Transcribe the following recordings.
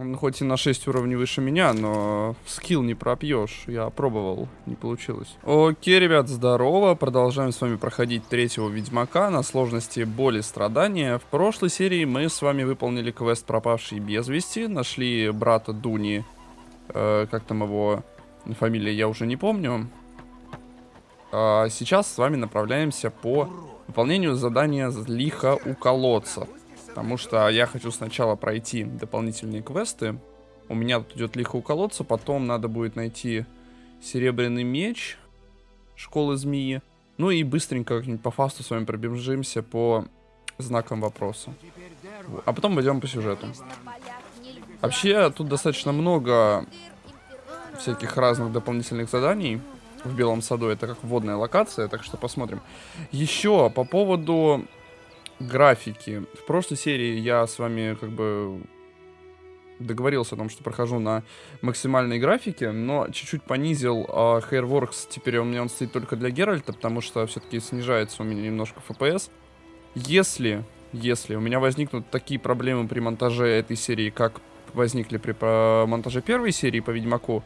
Он хоть и на 6 уровней выше меня, но скилл не пропьешь. Я пробовал, не получилось. Окей, ребят, здорово. Продолжаем с вами проходить третьего Ведьмака на сложности боли страдания. В прошлой серии мы с вами выполнили квест пропавший без вести. Нашли брата Дуни. Э, как там его фамилия, я уже не помню. А сейчас с вами направляемся по выполнению задания лиха у колодца. Потому что я хочу сначала пройти дополнительные квесты. У меня тут идет лихо у колодца, потом надо будет найти серебряный меч школы змеи. Ну и быстренько как-нибудь по фасту с вами пробежимся по знакам вопроса. А потом пойдем по сюжету. Вообще, тут достаточно много всяких разных дополнительных заданий в Белом саду. Это как водная локация, так что посмотрим. Еще по поводу графики. В прошлой серии я с вами как бы договорился о том, что прохожу на максимальной графике, но чуть-чуть понизил uh, Hairworks. Теперь у меня он стоит только для Геральта, потому что все-таки снижается у меня немножко FPS. Если, если у меня возникнут такие проблемы при монтаже этой серии, как возникли при монтаже первой серии по Ведьмаку,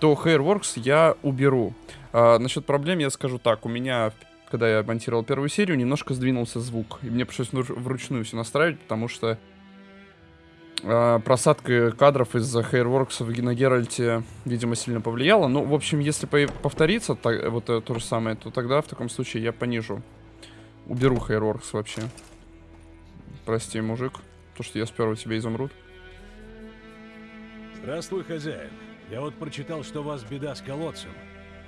то Hairworks я уберу. Uh, насчет проблем я скажу так. У меня когда я монтировал первую серию, немножко сдвинулся звук. И мне пришлось вручную все настраивать, потому что э, просадка кадров из-за Hairworks в на Геральте, видимо, сильно повлияла. Ну, в общем, если по повторится так, вот это то же самое, то тогда в таком случае я понижу. Уберу Hairworks вообще. Прости, мужик, то, что я сперва тебя изумруд. Здравствуй, хозяин. Я вот прочитал, что у вас беда с колодцем.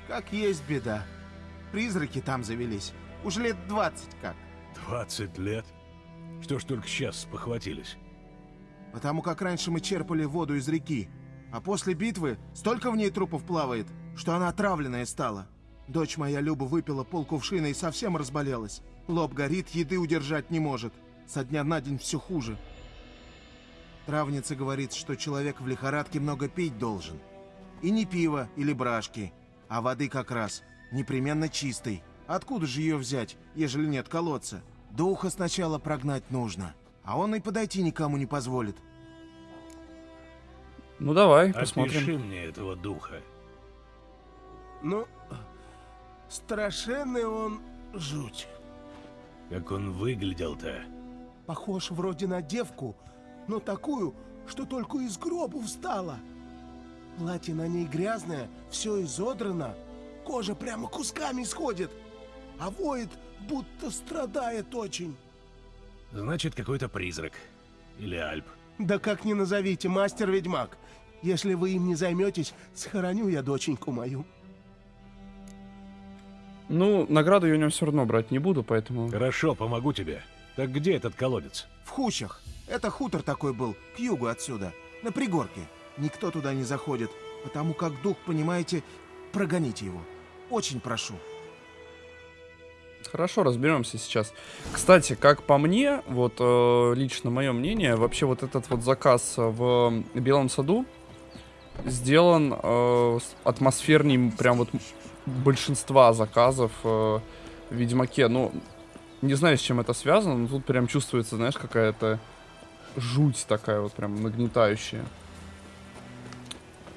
Как есть беда. Призраки там завелись. Уже лет 20 как. 20 лет? Что ж только сейчас похватились? Потому как раньше мы черпали воду из реки, а после битвы столько в ней трупов плавает, что она отравленная стала. Дочь моя Люба выпила полкувшина и совсем разболелась. Лоб горит, еды удержать не может. Со дня на день все хуже. Травница говорит, что человек в лихорадке много пить должен. И не пиво или брашки, а воды как раз – непременно чистой. Откуда же ее взять, ежели нет колодца? Духа сначала прогнать нужно, а он и подойти никому не позволит. Ну давай, посмотрим. Опиши мне этого духа. Ну, страшенный он жуть. Как он выглядел-то? Похож вроде на девку, но такую, что только из гроба встала. Платье на ней грязное, все изодрано, Кожа прямо кусками сходит, а воет, будто страдает очень. Значит, какой-то призрак. Или Альп. Да как ни назовите, мастер-ведьмак. Если вы им не займетесь, схороню я доченьку мою. Ну, награду я у него все равно брать не буду, поэтому... Хорошо, помогу тебе. Так где этот колодец? В Хущах. Это хутор такой был, к югу отсюда, на пригорке. Никто туда не заходит, потому как дух, понимаете, прогоните его. Очень прошу. Хорошо, разберемся сейчас. Кстати, как по мне, вот э, лично мое мнение, вообще вот этот вот заказ в Белом саду сделан э, атмосферней прям вот большинства заказов э, в Ведьмаке. Ну, не знаю, с чем это связано, но тут прям чувствуется, знаешь, какая-то жуть такая вот прям нагнетающая.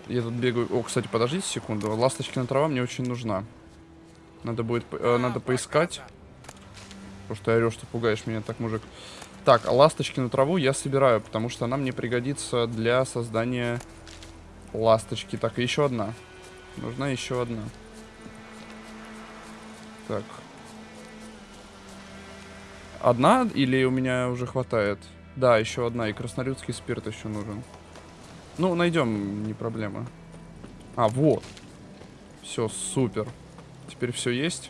Я тут бегаю... О, кстати, подождите секунду. Ласточкина трава мне очень нужна. Надо будет... Э, надо поискать. Потому что я орешь, что пугаешь меня так, мужик. Так, а ласточкину траву я собираю, потому что она мне пригодится для создания ласточки. Так, и еще одна. Нужна еще одна. Так. Одна или у меня уже хватает? Да, еще одна. И краснорюдский спирт еще нужен. Ну, найдем, не проблема. А, вот. Все, супер. Теперь все есть.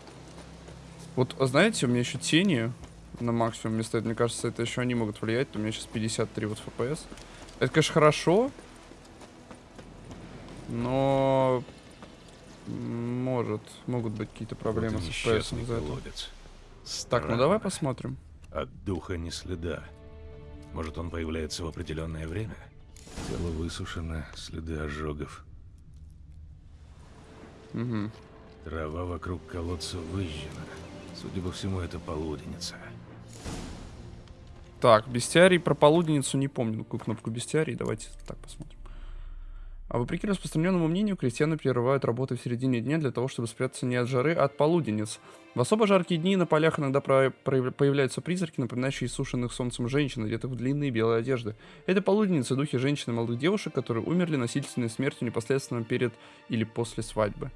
Вот, знаете, у меня еще тени на максимум стоят. Мне кажется, это еще они могут влиять. У меня сейчас 53 вот FPS. Это, конечно, хорошо. Но... Может, могут быть какие-то проблемы вот с FPS за это. Так, ну давай посмотрим. От духа ни следа. Может, он появляется в определенное время? Тело высушено, следы ожогов. Угу. Трава вокруг колодца выжжена. Судя по всему, это полуденница. Так, бестиарий про полуденницу не помню. Какую кнопку бестиарий? Давайте так посмотрим. А вопреки распространенному мнению, крестьяне прерывают работы в середине дня для того, чтобы спрятаться не от жары, а от полуденниц. В особо жаркие дни на полях иногда про- про- появляются призраки, напоминающие сушеных солнцем женщин, одетых в длинные белые одежды. Это полуденницы, духи женщин и молодых девушек, которые умерли насильственной смертью непосредственно перед или после свадьбы.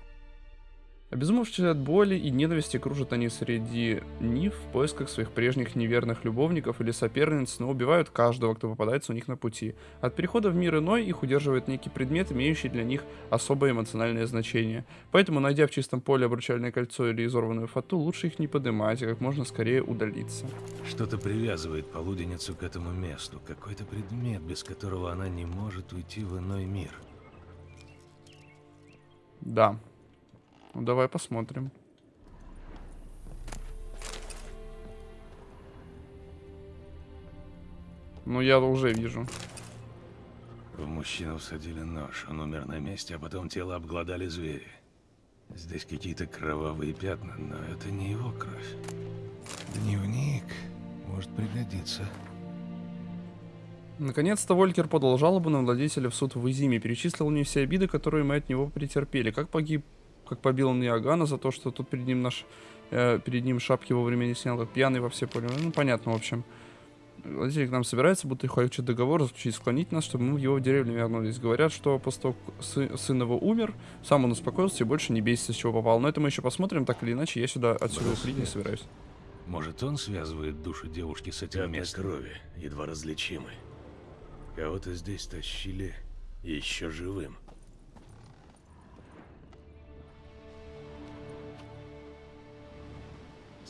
Обезумевшие от боли и ненависти кружат они среди нив в поисках своих прежних неверных любовников или соперниц, но убивают каждого, кто попадается у них на пути. От перехода в мир иной их удерживает некий предмет, имеющий для них особое эмоциональное значение. Поэтому, найдя в чистом поле обручальное кольцо или изорванную фату, лучше их не поднимать, а как можно скорее удалиться. Что-то привязывает полуденницу к этому месту. Какой-то предмет, без которого она не может уйти в иной мир. Да. Ну давай посмотрим. Ну я уже вижу. В мужчину всадили нож, он умер на месте, а потом тело обглодали звери. Здесь какие-то кровавые пятна, но это не его кровь. Дневник может пригодиться. Наконец-то Волькер подал жалобу на владельца в суд в Изиме, перечислил мне все обиды, которые мы от него претерпели. Как погиб, как побил он Иоганна за то, что тут перед ним наш, э, перед ним шапки вовремя не снял, как пьяный во все поле. Ну, понятно, в общем. Владелец к нам собирается, будто хочет договор заключить, склонить нас, чтобы мы в его деревню вернулись. Говорят, что после того, сы- сын его умер, сам он успокоился и больше не бесится, с чего попал. Но это мы еще посмотрим, так или иначе, я сюда отсюда уходить не собираюсь. Может, он связывает душу девушки с этим Пятна местом? крови, едва различимы. Кого-то здесь тащили Еще живым.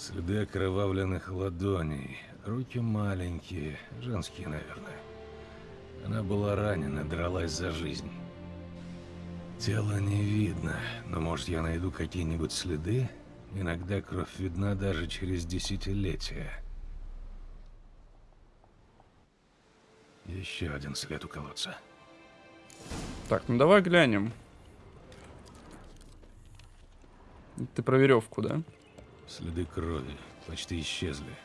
Следы окровавленных ладоней. Руки маленькие, женские, наверное. Она была ранена, дралась за жизнь. Тело не видно, но может я найду какие-нибудь следы? Иногда кровь видна даже через десятилетия. Еще один след у колодца. Так, ну давай глянем. Ты про веревку, да? Следы крови почти исчезли.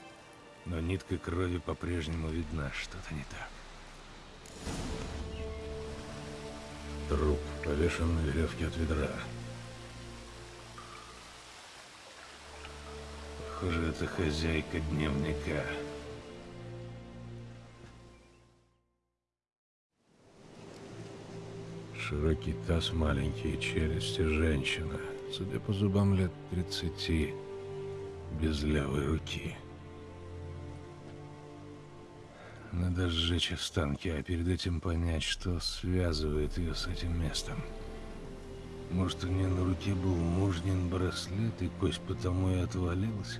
Но нитка крови по-прежнему видна. Что-то не так. Труп повешен на веревке от ведра. Похоже, это хозяйка дневника. Широкий таз, маленькие челюсти, женщина. Судя по зубам, лет 30, без левой руки. Надо сжечь останки, а перед этим понять, что связывает ее с этим местом. Может, у нее на руке был мужнин браслет, и кость потому и отвалилась?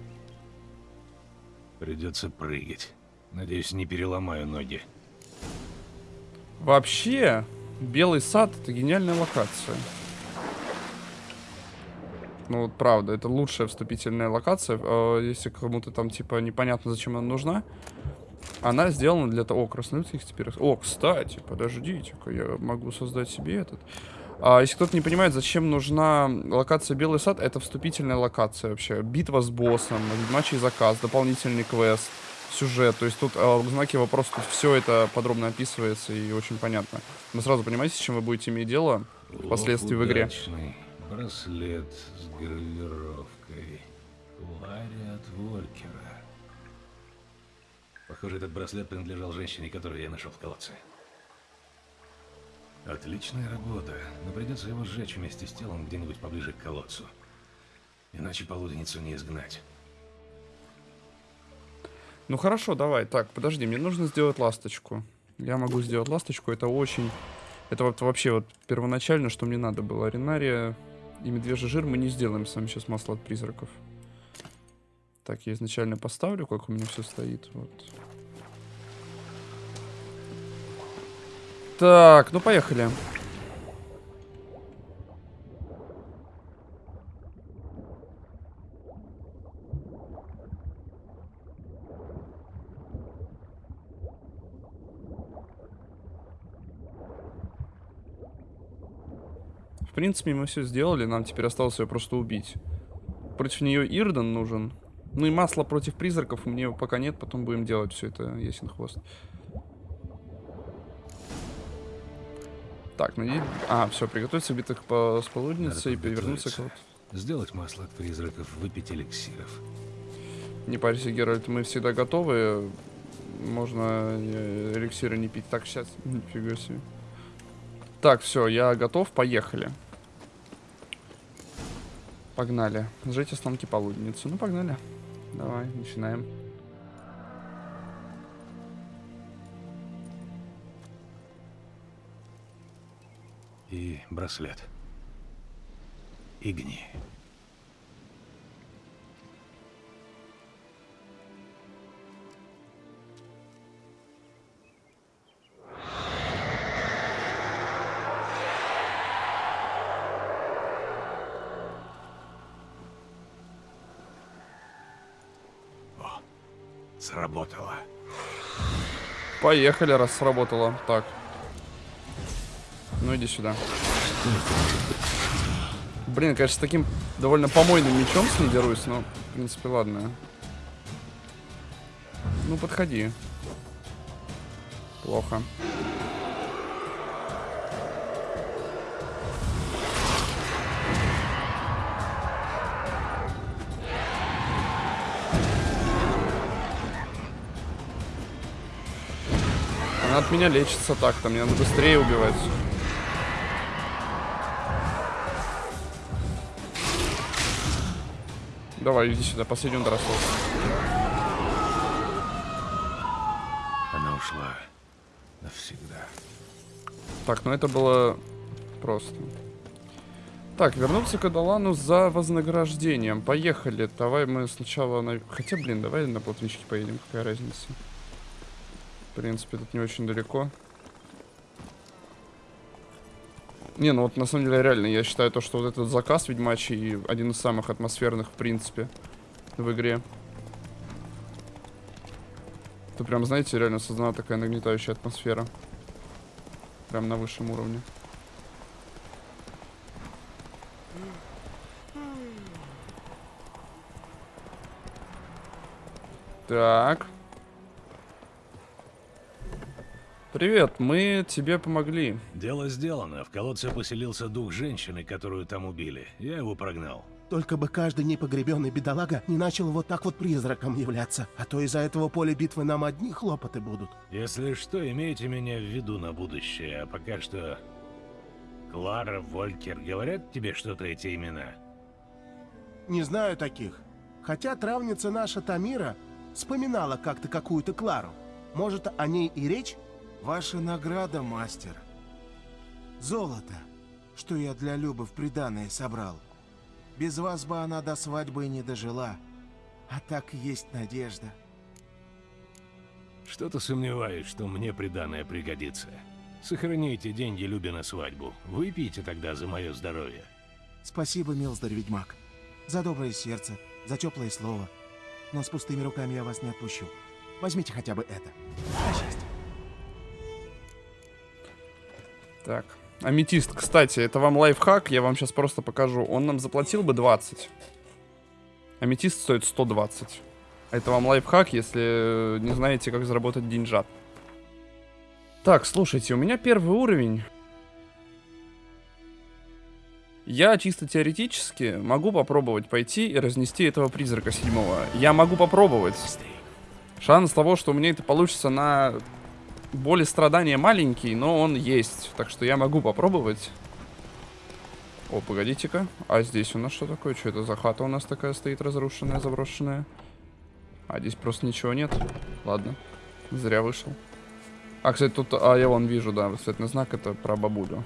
Придется прыгать. Надеюсь, не переломаю ноги. Вообще, Белый сад это гениальная локация. Ну вот правда, это лучшая вступительная локация. Э, Если кому-то там типа непонятно, зачем она нужна. Она сделана для того... О, красноютских теперь... О, кстати, подождите-ка, я могу создать себе этот. А, если кто-то не понимает, зачем нужна локация Белый сад, это вступительная локация вообще. Битва с боссом, ведьмачий заказ, дополнительный квест, сюжет. То есть тут в знаке вопроса тут все это подробно описывается и очень понятно. Вы сразу понимаете, с чем вы будете иметь дело впоследствии в игре. Удачный. Браслет с гравировкой. Ларри от Волькера. Похоже, этот браслет принадлежал женщине, которую я нашел в колодце. Отличная работа, но придется его сжечь вместе с телом где-нибудь поближе к колодцу. Иначе полуденницу не изгнать. Ну хорошо, давай. Так, подожди, мне нужно сделать ласточку. Я могу сделать ласточку, это очень... Это вот вообще вот первоначально, что мне надо было. Аренария и медвежий жир мы не сделаем с вами сейчас масло от призраков. Так, я изначально поставлю, как у меня все стоит. Вот. Так, ну поехали. В принципе, мы все сделали, нам теперь осталось ее просто убить. Против нее Ирден нужен. Ну и масло против призраков у меня пока нет, потом будем делать все это, ясен хвост. Так, найди... А, все, приготовиться битых по... с полудницей и перевернуться к... Сделать масло от призраков, выпить эликсиров. Не парься, Геральт, мы всегда готовы. Можно э, эликсиры не пить. Так, сейчас. Нифига себе. Так, все, я готов, поехали. Погнали. Сжечь останки полудницы. Ну, погнали. Давай, начинаем. И браслет. Игни. Поехали, раз сработало. Так. Ну, иди сюда. Блин, конечно, с таким довольно помойным мечом с ней дерусь, но, в принципе, ладно. Ну, подходи. Плохо. От меня лечится так-то, мне надо быстрее убивать. Давай, иди сюда, последний удар остался. Она ушла навсегда. Так, ну это было просто. Так, вернуться к Адалану за вознаграждением. Поехали. Давай мы сначала на... Хотя, блин, давай на плотничке поедем. Какая разница? В принципе, тут не очень далеко. Не, ну вот на самом деле реально, я считаю то, что вот этот заказ ведьмачий один из самых атмосферных, в принципе, в игре. Это прям, знаете, реально создана такая нагнетающая атмосфера. Прям на высшем уровне. Так. Привет, мы тебе помогли. Дело сделано. В колодце поселился дух женщины, которую там убили. Я его прогнал. Только бы каждый непогребенный бедолага не начал вот так вот призраком являться, а то из-за этого поля битвы нам одни хлопоты будут. Если что, имейте меня в виду на будущее. А пока что... Клара, Волькер, говорят тебе что-то эти имена? Не знаю таких. Хотя травница наша Тамира вспоминала как-то какую-то Клару. Может, о ней и речь? Ваша награда, мастер. Золото, что я для Любы в приданое собрал. Без вас бы она до свадьбы не дожила. А так есть надежда. Что-то сомневаюсь, что мне приданное пригодится. Сохраните деньги Любе на свадьбу. Выпейте тогда за мое здоровье. Спасибо, милздарь ведьмак. За доброе сердце, за теплое слово. Но с пустыми руками я вас не отпущу. Возьмите хотя бы это. На счастье. Так. Аметист, кстати, это вам лайфхак, я вам сейчас просто покажу. Он нам заплатил бы 20. Аметист стоит 120. Это вам лайфхак, если не знаете, как заработать деньжат. Так, слушайте, у меня первый уровень. Я чисто теоретически могу попробовать пойти и разнести этого призрака седьмого. Я могу попробовать. Шанс того, что у меня это получится на боль и страдания маленький, но он есть. Так что я могу попробовать. О, погодите-ка. А здесь у нас что такое? Что это за хата у нас такая стоит разрушенная, заброшенная? А здесь просто ничего нет. Ладно. Зря вышел. А, кстати, тут... А, я вон вижу, да, восклицательный знак. Это про бабулю.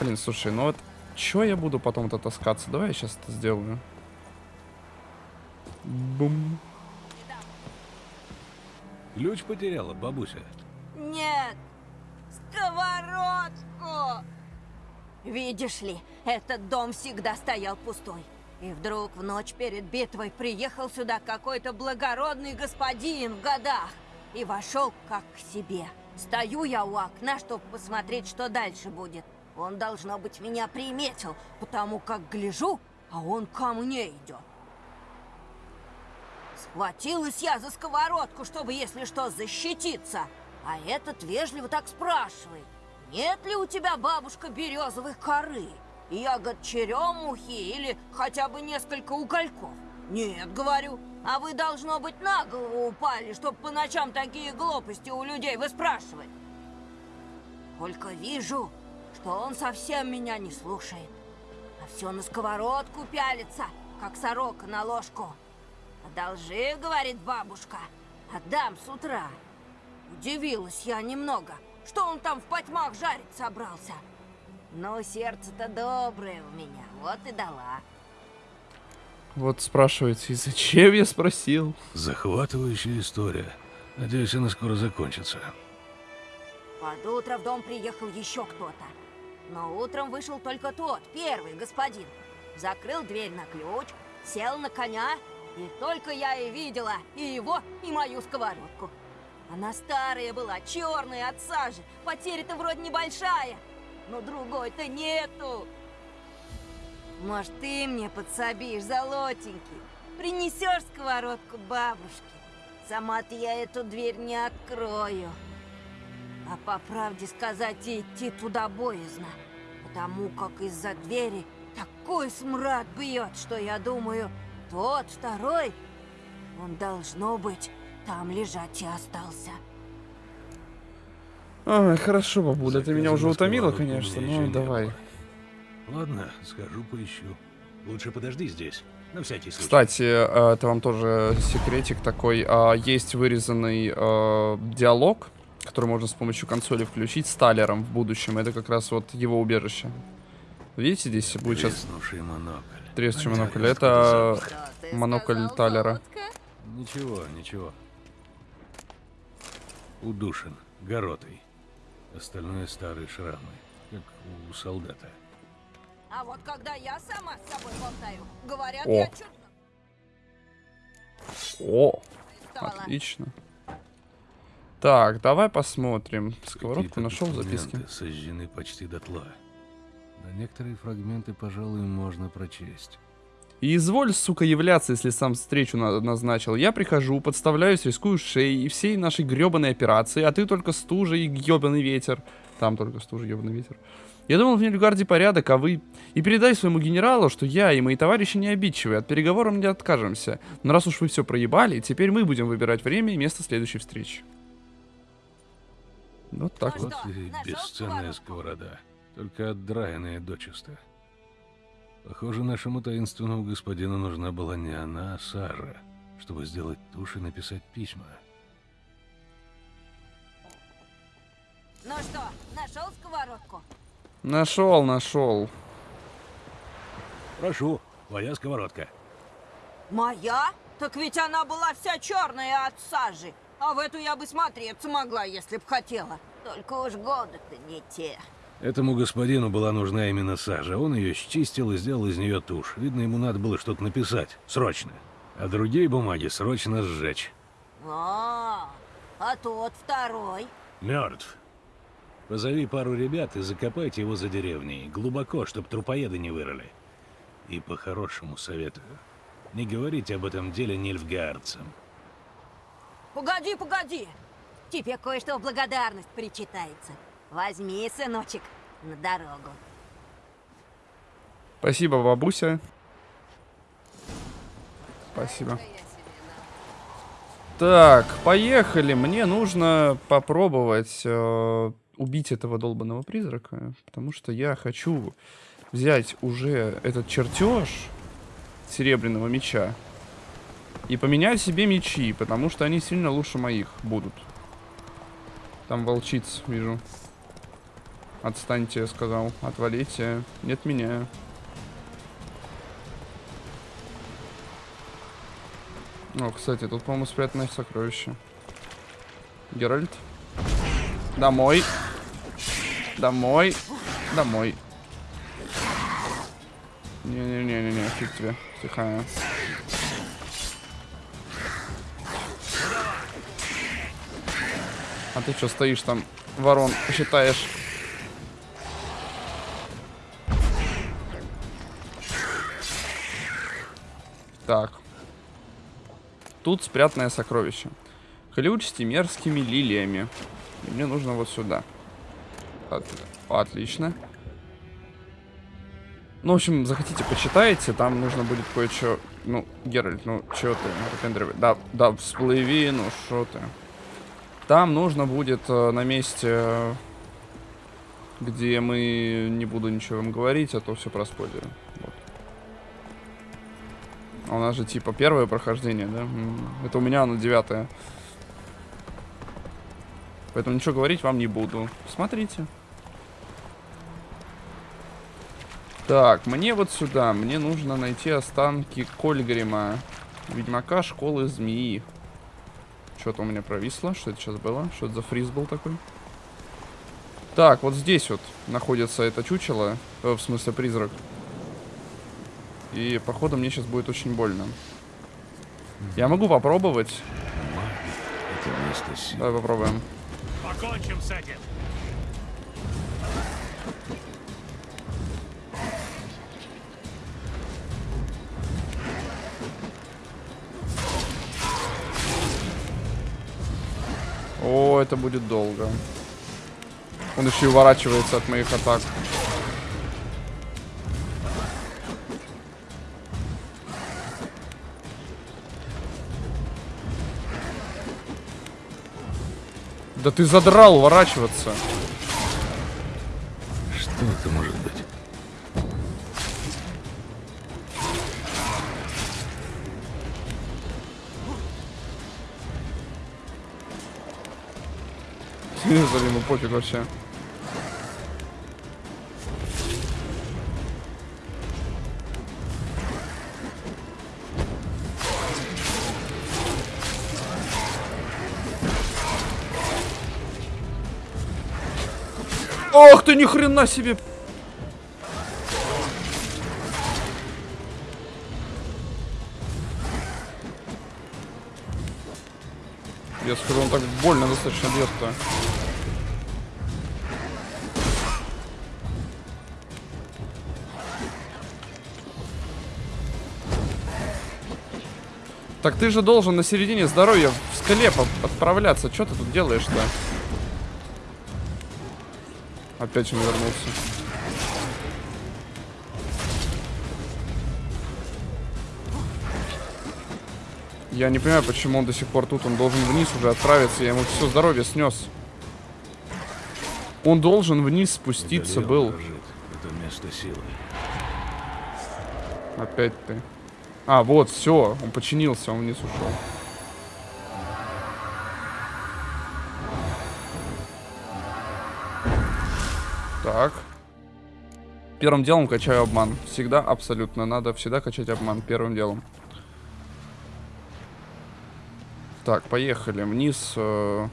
Блин, слушай, ну вот... Чё я буду потом-то таскаться? Давай я сейчас это сделаю. Бум. Ключ потеряла, бабуся. Нет, сковородку! Видишь ли, этот дом всегда стоял пустой. И вдруг в ночь перед битвой приехал сюда какой-то благородный господин в годах и вошел как к себе. Стою я у окна, чтобы посмотреть, что дальше будет. Он, должно быть, меня приметил, потому как гляжу, а он ко мне идет. Схватилась я за сковородку, чтобы, если что, защититься. А этот вежливо так спрашивает. Нет ли у тебя, бабушка, березовой коры? Ягод черемухи или хотя бы несколько угольков? Нет, говорю. А вы, должно быть, на голову упали, чтобы по ночам такие глупости у людей выспрашивать. Только вижу, что он совсем меня не слушает. А все на сковородку пялится, как сорока на ложку. «Одолжи, — говорит бабушка, — отдам с утра». Удивилась я немного, что он там в потьмах жарить собрался. Но сердце-то доброе у меня, вот и дала. Вот спрашиваете, и зачем я спросил? Захватывающая история. Надеюсь, она скоро закончится. Под утро в дом приехал еще кто-то. Но утром вышел только тот, первый господин. Закрыл дверь на ключ, сел на коня, и только я и видела и его, и мою сковородку. Она старая была, черная от сажи, потеря-то вроде небольшая, но другой-то нету. Может, ты мне подсобишь, золотенький? Принесешь сковородку бабушке? Сама-то я эту дверь не открою. А по правде сказать, идти туда боязно. Потому как из-за двери такой смрад бьет, что я думаю, тот второй, он должно быть там лежать и остался. Ай, хорошо, бабуля, ты меня уже утомила, конечно, еще ну давай. Ладно, схожу поищу. Лучше подожди здесь, на всякий случай. Кстати, э, это вам тоже секретик такой. а, Есть вырезанный э, диалог, который можно с помощью консоли включить с Талером в будущем. Это как раз вот его убежище. Видите, здесь будет сейчас Треснувший монокль. Это монокль Талера. Ничего, ничего. Удушен, горотый. Остальное старые шрамы, как у солдата. А вот когда я сама с собой болтаю, говорят, О. я чудно О, стала. отлично. Так, давай посмотрим. Сковородку нашел в документы записке. сожжены почти дотла. Но некоторые фрагменты, пожалуй, можно прочесть. И изволь, сука, являться, если сам встречу на- назначил. Я прихожу, подставляюсь, рискую шеей и всей нашей гребаной операции, а ты только стужа и гребаный ветер. Там только стужа и гребаный ветер. Я думал, в Нильгарде порядок, а вы... И передай своему генералу, что я и мои товарищи не обидчивые, от переговоров не откажемся. Но раз уж вы все проебали, теперь мы будем выбирать время и место следующей встречи. Вот так Ну вот. Что, бесценная сковорода. Только отдраенная дочисто. Похоже, нашему таинственному господину нужна была не она, а Сара, чтобы сделать тушь и написать письма. Ну что, нашел сковородку? Нашел, нашел. Прошу, твоя сковородка. Моя? Так ведь она была вся черная от сажи. А в эту я бы смотреться могла, если б хотела. Только уж годы-то не те. Этому господину была нужна именно сажа. Он ее счистил и сделал из нее тушь. Видно, ему надо было что-то написать. Срочно. А другие бумаги срочно сжечь. А, а тот второй? Мертв. Позови пару ребят и закопайте его за деревней. Глубоко, чтоб трупоеды не вырыли. И по-хорошему советую. Не говорите об этом деле нильфгаарцам. Погоди, погоди. Тебе кое-что в благодарность причитается. Возьми, сыночек, на дорогу. Спасибо, бабуся. Спасибо. Так, поехали. Мне нужно попробовать э, убить этого долбанного призрака, потому что я хочу взять уже этот чертеж серебряного меча и поменять себе мечи, потому что они сильно лучше моих будут. Там волчиц вижу. Отстаньте, я сказал. Отвалите. Нет меня. О, кстати, тут, по-моему, спрятано сокровище. Геральт. Домой. Домой. Домой. Не-не-не-не-не, фиг тебе. Тихо. А ты что стоишь там, ворон, считаешь? Так. тут спрятанное сокровище. Ключ с тимерскими лилиями. И мне нужно вот сюда. От... Отлично. Ну, в общем, захотите, почитайте. Там нужно будет кое-что... Ну, Геральт, ну, чё ты, выпендривай. Да, да, всплыви, ну, что ты. Там нужно будет э, на месте, где мы... Не буду ничего вам говорить, а то все проспойлерю. У нас же, типа, первое прохождение, да? Это у меня оно девятое. Поэтому ничего говорить вам не буду. Смотрите. Так, мне вот сюда. Мне нужно найти останки Кольгрима. Ведьмака школы змеи. Что-то у меня провисло. Что это сейчас было? Что это за фриз был такой? Так, вот здесь вот находится это чучело. Э, в смысле, призрак. И, походу, мне сейчас будет очень больно. Я могу попробовать. Давай попробуем. Покончим с этим. О, это будет долго. Он еще и уворачивается от моих атак. Да ты задрал уворачиваться. Что это может быть? Снизу ему пофиг вообще. Ни хрена себе! Я скажу, он так больно достаточно бьет-то. Так ты же должен на середине здоровья в скале отправляться. Что ты тут делаешь-то? Опять он вернулся. Я не понимаю, почему он до сих пор тут. Он должен вниз уже отправиться. Я ему все здоровье снес. Он должен вниз спуститься Это был. Это место силы. Опять ты. А, вот, все. Он починился, он вниз ушел. Так. Первым делом качаю обман. Всегда, абсолютно. Надо всегда качать обман первым делом. Так, поехали. Вниз. Э,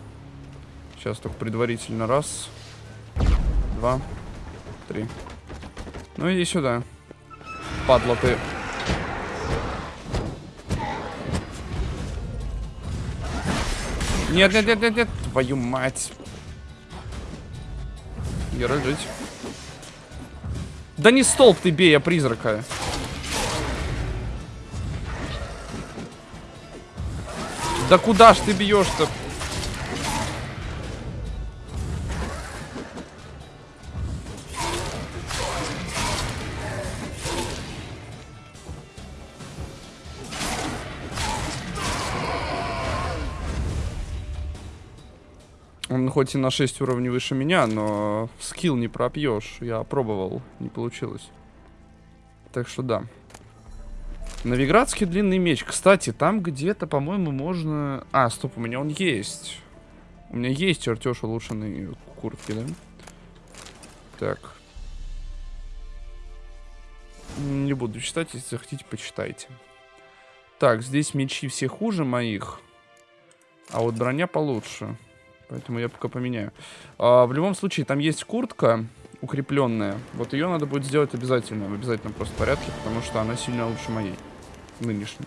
сейчас только предварительно. Раз. Два. Три. Ну иди сюда. Падла ты. Нет, нет, нет, нет, нет. Твою мать. Герой жить. Да не столб ты бей, а призрака. Да куда ж ты бьешь-то? Хоть и на 6 уровней выше меня, но скилл не пропьешь. Я пробовал, не получилось. Так что да. Новиградский длинный меч. Кстати, там где-то, по-моему, можно... А, стоп, у меня он есть. У меня есть чертеж улучшенной куртки, да? Так. Не буду читать, если захотите, почитайте. Так, здесь мечи все хуже моих. А вот броня получше. Поэтому я пока поменяю. А, в любом случае, там есть куртка укрепленная. Вот ее надо будет сделать обязательно. В обязательном просто порядке, потому что она сильно лучше моей. Нынешней.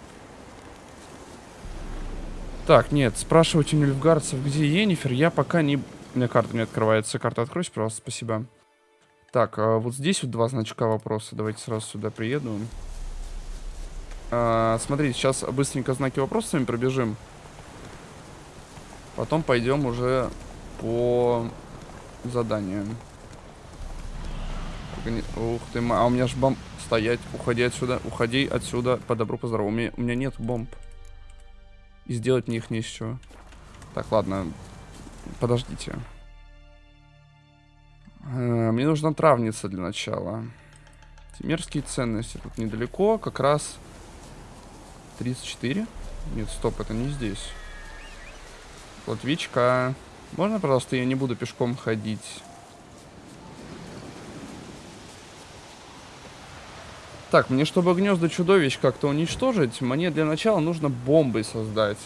Так, нет, спрашивать у нильфгардцев, где Енифер, я пока не... У меня карта не открывается. Карта откройся, пожалуйста, спасибо. Так, а вот здесь вот два значка вопроса. Давайте сразу сюда приеду. А, смотрите, сейчас быстренько знаки вопросами пробежим. Потом пойдем уже по. Органи- Ух ты, а у меня ж бомб... Стоять, уходи отсюда, уходи отсюда, по добру, по здорову. У меня, у меня нет бомб. И сделать мне их не из чего. Так, ладно, подождите. Э, Мне нужна травница для начала. Темерские ценности тут недалеко, как раз 34. Нет, стоп, это не здесь. Латвичка. Можно, пожалуйста, я не буду пешком ходить? Так, мне, чтобы гнезда чудовищ как-то уничтожить, мне для начала нужно бомбы создать.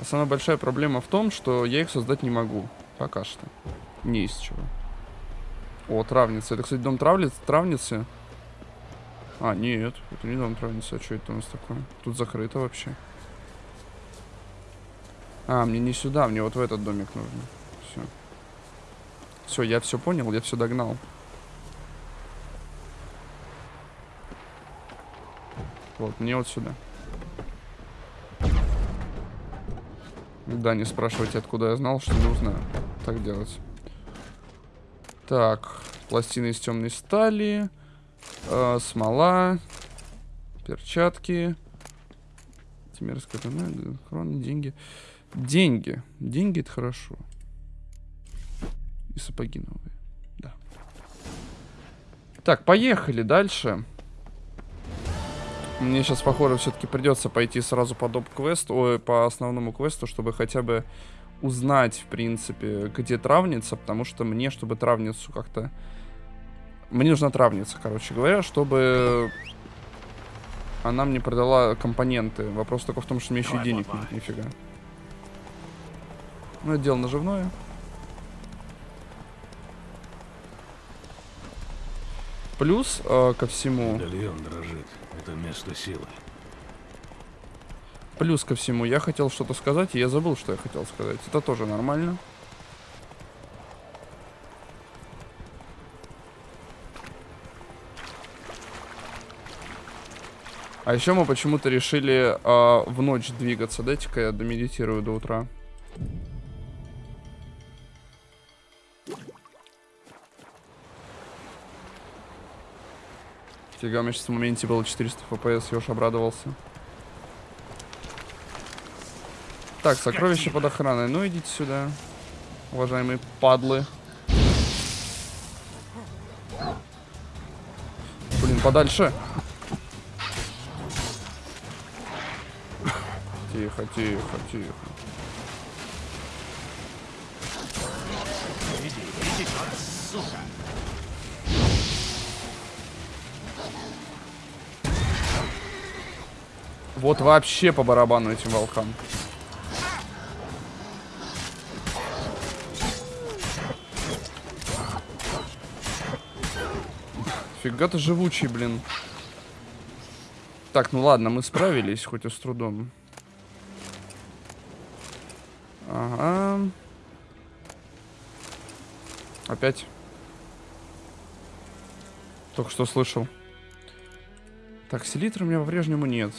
А самая большая проблема в том, что я их создать не могу. Пока что. Не из чего. О, травница. Это, кстати, дом травниц, травницы. А, нет, это не дом травницы. А что это у нас такое? Тут закрыто вообще. А, мне не сюда, мне вот в этот домик нужно. Все. Все, я все понял, я все догнал. Вот, мне вот сюда. Да, не спрашивайте, откуда я знал, что нужно так делать. Так, пластины из темной стали, э, смола, перчатки, тимерская хроны, деньги. Деньги. Деньги это хорошо. И сапоги новые. Да. Так, поехали дальше. Мне сейчас, похоже, все-таки придется пойти сразу по доп-квесту, ой, по основному квесту, чтобы хотя бы узнать, в принципе, где травница, потому что мне, чтобы травницу как-то... Мне нужна травница, короче говоря, чтобы она мне продала компоненты. Вопрос только в том, что мне еще и денег нет, нифига. Ну, это дело наживное. Плюс э, ко всему... Медальон дрожит. Это место силы. Плюс ко всему, я хотел что-то сказать, и я забыл, что я хотел сказать. Это тоже нормально. А еще мы почему-то решили а, в ночь двигаться. Дайте-ка я домедитирую до утра. Фига, у меня сейчас в моменте было 400 FPS, я уж обрадовался. Так, сокровище под охраной. Ну, идите сюда, уважаемые падлы. Блин, подальше. Тихо, тихо, тихо. Вот вообще по барабану этим волкам. Фига ты живучий, блин. Так, ну ладно, мы справились, хоть и с трудом. Ага. Опять. Только что слышал. Так, селитры у меня по-прежнему нет.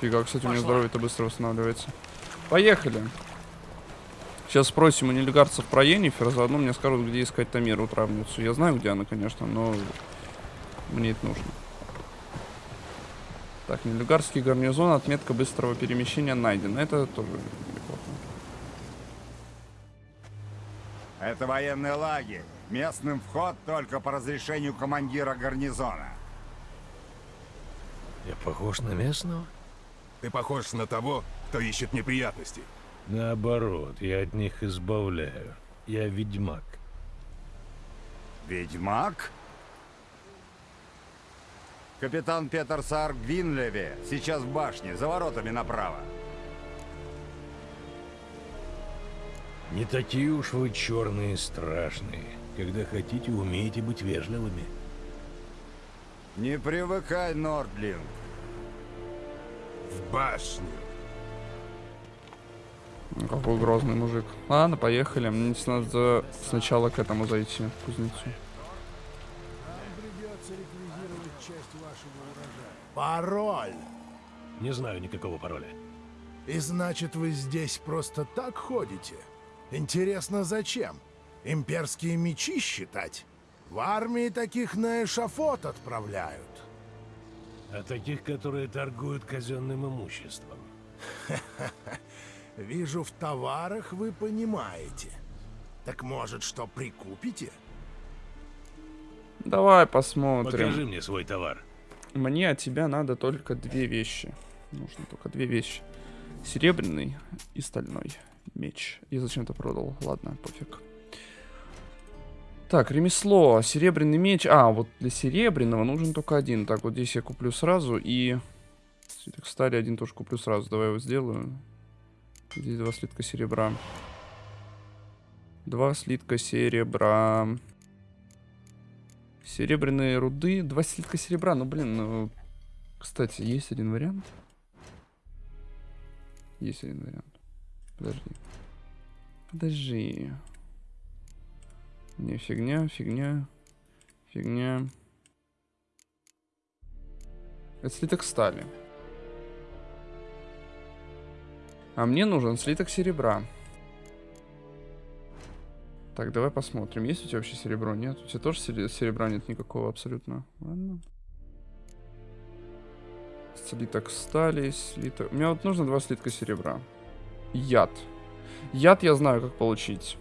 Фига, кстати, у меня Пошла. здоровье-то быстро восстанавливается. Поехали. Сейчас спросим у нелегарцев про Енифер, заодно мне скажут, где искать Тамиру травницу. Я знаю, где она, конечно, но мне это нужно. Так, нелегарский гарнизон, отметка быстрого перемещения найдена. Это тоже неплохо. Это военный лагерь. Местным вход только по разрешению командира гарнизона. Я похож на местного? Ты похож на того, кто ищет неприятности. Наоборот, я от них избавляю. Я ведьмак. Ведьмак? Капитан Петер Саар Гвинлеве сейчас в башне, за воротами направо. Не такие уж вы черные и страшные. Когда хотите, умеете быть вежливыми. Не привыкай, Нордлинг. В башню. Ну, Какой грозный мужик. Ладно, поехали. Мне надо сначала к этому зайти, к кузнецу. Пароль! Не знаю никакого пароля. И значит, вы здесь просто так ходите? Интересно, зачем? Имперские мечи считать? В армии таких на эшафот отправляют. А таких, которые торгуют казенным имуществом. Вижу, в товарах вы понимаете. Так может, что прикупите? Давай посмотрим. Покажи мне свой товар. Мне от тебя надо только две вещи. Нужно только две вещи. Серебряный и стальной меч. Я зачем-то продал. Ладно, пофиг. Так, ремесло. Серебряный меч. А, вот для серебряного нужен только один. Так, вот здесь я куплю сразу. И... Свиток стали один тоже куплю сразу. Давай его сделаю. Здесь два слитка серебра. Два слитка серебра. Серебряные руды. Два слитка серебра. Ну, блин, ну... Кстати, есть один вариант. Есть один вариант. Подожди. Подожди. Не, фигня, фигня. Фигня. Это слиток стали. А мне нужен слиток серебра. Так, давай посмотрим. Есть у тебя вообще серебро? Нет? У тебя тоже серебра нет никакого абсолютно. Ладно. Слиток стали, слиток... Мне вот нужно два слитка серебра. Яд. Яд я знаю, как получить.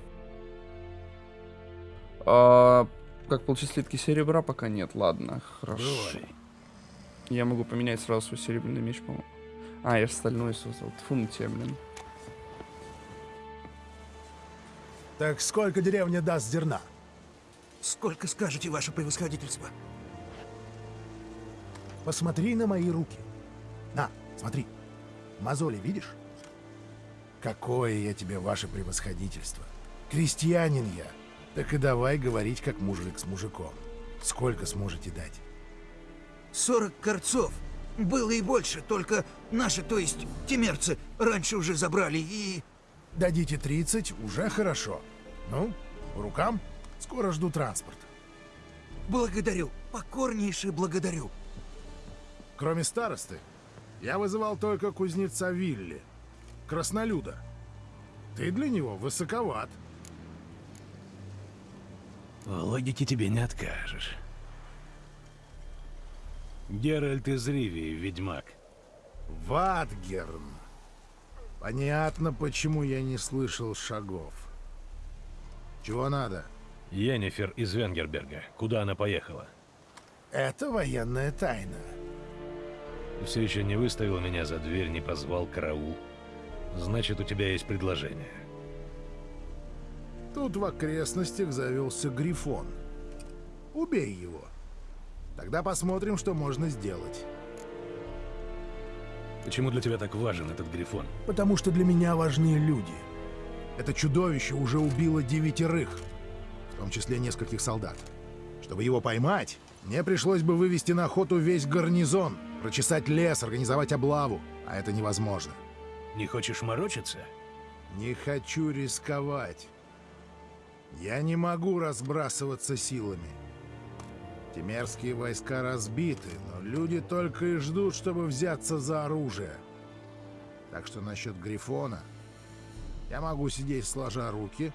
А, как получить слитки серебра, пока нет. Ладно, хорошо. Бывай. Я могу поменять сразу свой серебряный меч, по-моему. А, я же стальной создал. Фу на тебя, блин. Так сколько деревня даст зерна? Сколько скажете, ваше превосходительство? Посмотри на мои руки. На, смотри. Мозоли видишь? Какое я тебе, ваше превосходительство. Крестьянин я. Так и давай говорить, как мужик с мужиком. Сколько сможете дать? 40 корцов. Было и больше, только наши, то есть темерцы, раньше уже забрали и... Дадите 30, уже хорошо. Ну, по рукам? Скоро жду транспорт. Благодарю, покорнейше благодарю. Кроме старосты, я вызывал только кузнеца Вилли, краснолюда. Ты для него высоковат. В логике тебе не откажешь. Геральт из Ривии, ведьмак. Ватгерн. Понятно, почему я не слышал шагов. Чего надо? Йеннифер из Венгерберга. Куда она поехала? Это военная тайна. Ты все еще не выставил меня за дверь, не позвал караул. Значит, у тебя есть предложение. Тут в окрестностях завелся Грифон. Убей его. Тогда посмотрим, что можно сделать. Почему для тебя так важен этот Грифон? Потому что для меня важны люди. Это чудовище уже убило девятерых, в том числе нескольких солдат. Чтобы его поймать, мне пришлось бы вывести на охоту весь гарнизон, прочесать лес, организовать облаву, а это невозможно. Не хочешь морочиться? Не хочу рисковать. Я не могу разбрасываться силами. Темерские войска разбиты, но люди только и ждут, чтобы взяться за оружие. Так что насчет Грифона я могу сидеть сложа руки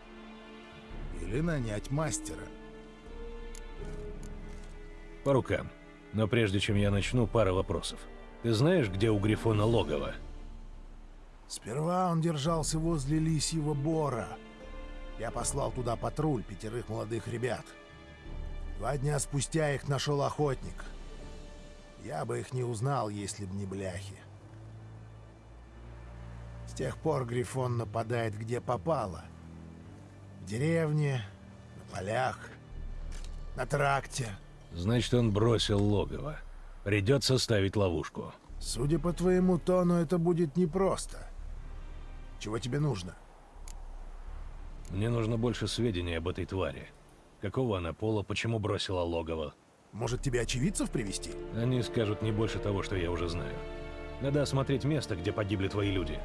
или нанять мастера. По рукам. Но прежде чем я начну, пара вопросов. Ты знаешь, где у Грифона логово? Сперва он держался возле Лисьего Бора. Я послал туда патруль пятерых молодых ребят. Два дня спустя их нашел охотник. Я бы их не узнал, если б не бляхи. С тех пор Грифон нападает где попало. В деревне, на полях, на тракте. Значит, он бросил логово. Придется ставить ловушку. Судя по твоему тону, это будет непросто. Чего тебе нужно? Мне нужно больше сведений об этой твари. Какого она пола, почему бросила логово. Может, тебе очевидцев привести? Они скажут не больше того, что я уже знаю. Надо осмотреть место, где погибли твои люди.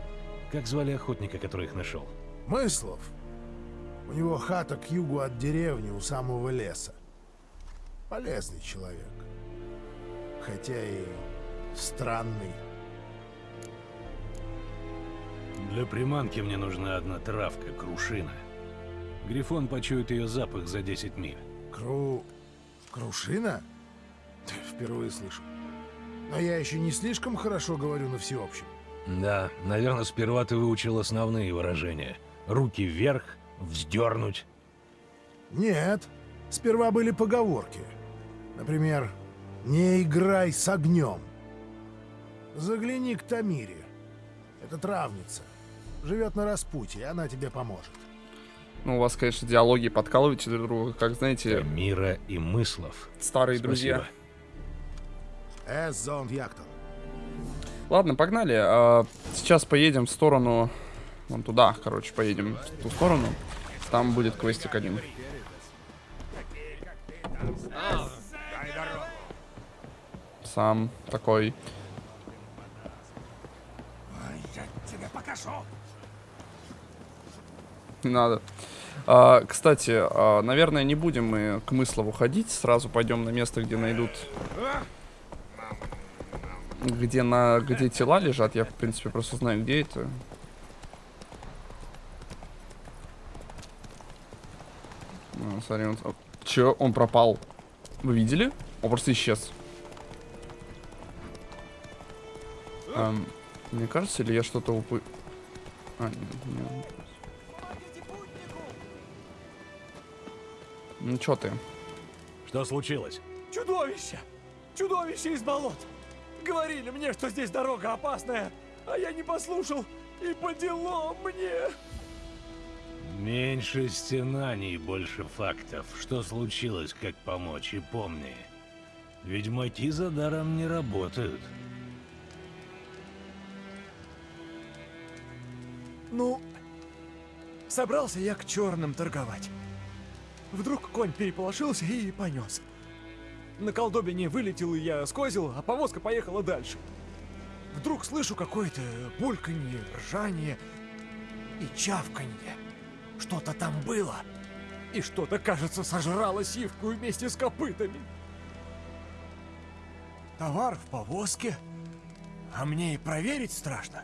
Как звали охотника, который их нашел? Мыслов. У него хата к югу от деревни, у самого леса. Полезный человек. Хотя и странный. Для приманки мне нужна одна травка, крушина. Грифон почует ее запах за 10 миль. Кру... Крушина? Впервые слышу. Но я еще не слишком хорошо говорю на всеобщем. Да, наверное, сперва ты выучил основные выражения. Руки вверх, вздернуть. Нет, сперва были поговорки. Например, «Не играй с огнем». Загляни к Тамире. Это травница. Живет на распутье, она тебе поможет. Ну, у вас, конечно, диалоги подкалываете друг друга, как, знаете, Мира и мыслов. старые Спасибо. друзья. Эс зон Яктон. Ладно, погнали. А, Сейчас поедем в сторону... Вон туда, короче, поедем в ту сторону. Там будет квестик один. Сам такой. Не надо. А, кстати, а, наверное, не будем мы к Мыслову ходить. Сразу пойдем на место, где найдут... Где, на, где тела лежат. Я, в принципе, просто знаю, где это. Ну, смотри, он... Чё? Он пропал. Вы видели? Он просто исчез. Эм, мне кажется, или я что-то упы... А, нет, нет. Ну чё ты? Что случилось? Чудовище! Чудовище из болот! Говорили мне, что здесь дорога опасная, а я не послушал, и по делам мне! Меньше стенаний, больше фактов. Что случилось, как помочь, и помни. Ведьмаки за даром не работают. Ну, собрался я к черным торговать. Вдруг конь переполошился и понес. На колдобине вылетел я скозил, а повозка поехала дальше. Вдруг слышу какое-то бульканье, ржание и чавканье. Что-то там было. И что-то, кажется, сожрало сивку вместе с копытами. Товар в повозке, а мне и проверить страшно.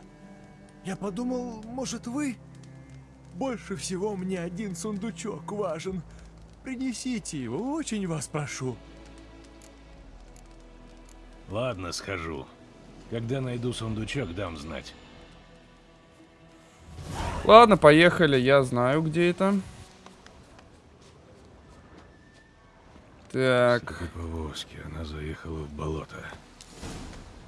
Я подумал, может вы? Больше всего мне один сундучок важен. Принесите его, очень вас прошу. Ладно, схожу. Когда найду сундучок, дам знать. Ладно, поехали. Я знаю, где это. Так, повозки, она заехала в болото.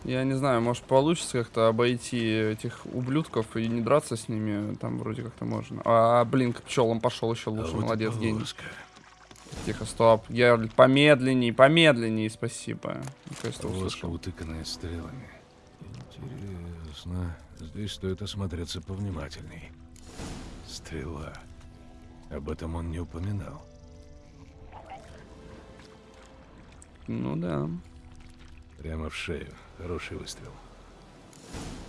я не знаю, может получится как-то обойти этих ублюдков и не драться с ними. Там вроде как-то можно. А, блин, к пчелам пошел еще А лучше. вот и Молодец, гений. Тихо, стоп. Геральт, помедленней, помедленней, спасибо. Повозка, услышал. утыканная стрелами. Интересно. Здесь стоит осмотреться повнимательней. Стрела. Об этом он не упоминал. Ну да. Прямо в шею. Хороший выстрел.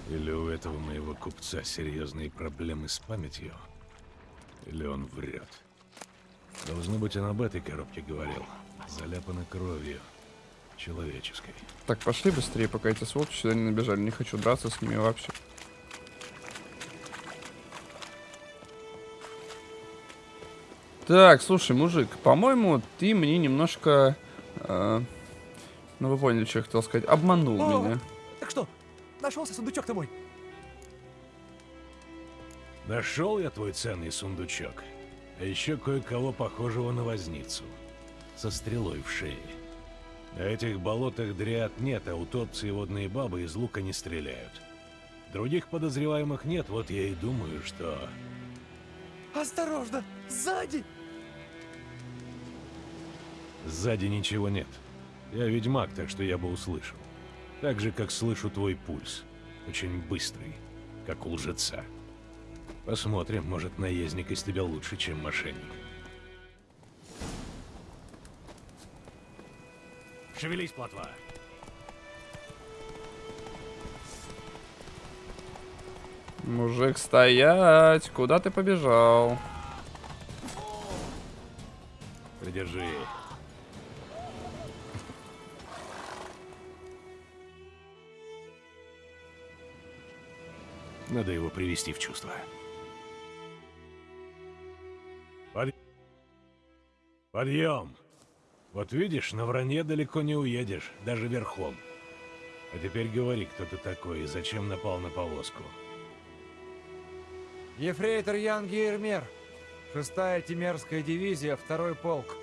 Или у этого моего купца серьезные проблемы с памятью? Или он врет? Должно быть, он об этой коробке говорил. Заляпана кровью. Человеческой. Так, пошли быстрее, пока эти сволочи сюда не набежали. Не хочу драться с ними вообще. Так, слушай, мужик, по-моему, ты мне немножко... э, ну, вы поняли, что я хотел сказать. Обманул О! меня. Так что, нашелся сундучок-то мой? Нашел я твой ценный сундучок. А еще кое-кого похожего на возницу. Со стрелой в шее. На этих болотах дриад нет, а утопцы и водные бабы из лука не стреляют. Других подозреваемых нет, вот я и думаю, что... Осторожно, сзади! Сзади ничего нет. Я ведьмак, так что я бы услышал. Так же, как слышу твой пульс. Очень быстрый, как у лжеца. Посмотрим, может, наездник из тебя лучше, чем мошенник. Шевелись, плотва. Мужик, стоять! Куда ты побежал? Придержи. Надо его привести в чувство. Подъем! Вот видишь, на вранье далеко не уедешь, даже верхом. А теперь говори, кто ты такой и зачем напал на повозку. Ефрейтор Ян Гейрмер. Шестая Тимерская дивизия, второй полк.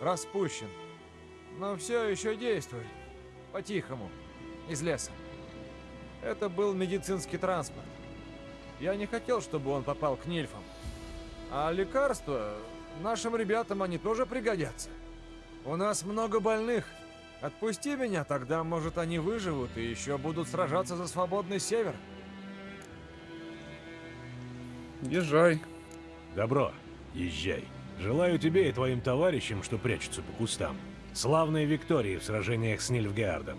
Распущен. Но все еще действует. По-тихому. Из леса. Это был медицинский транспорт. Я не хотел, чтобы он попал к нильфам. А лекарства... Нашим ребятам они тоже пригодятся. У нас много больных. Отпусти меня, тогда, может, они выживут и еще будут сражаться за свободный север. Езжай. Добро, езжай. Желаю тебе и твоим товарищам, что прячутся по кустам, славной Виктории в сражениях с Нильфгаардом.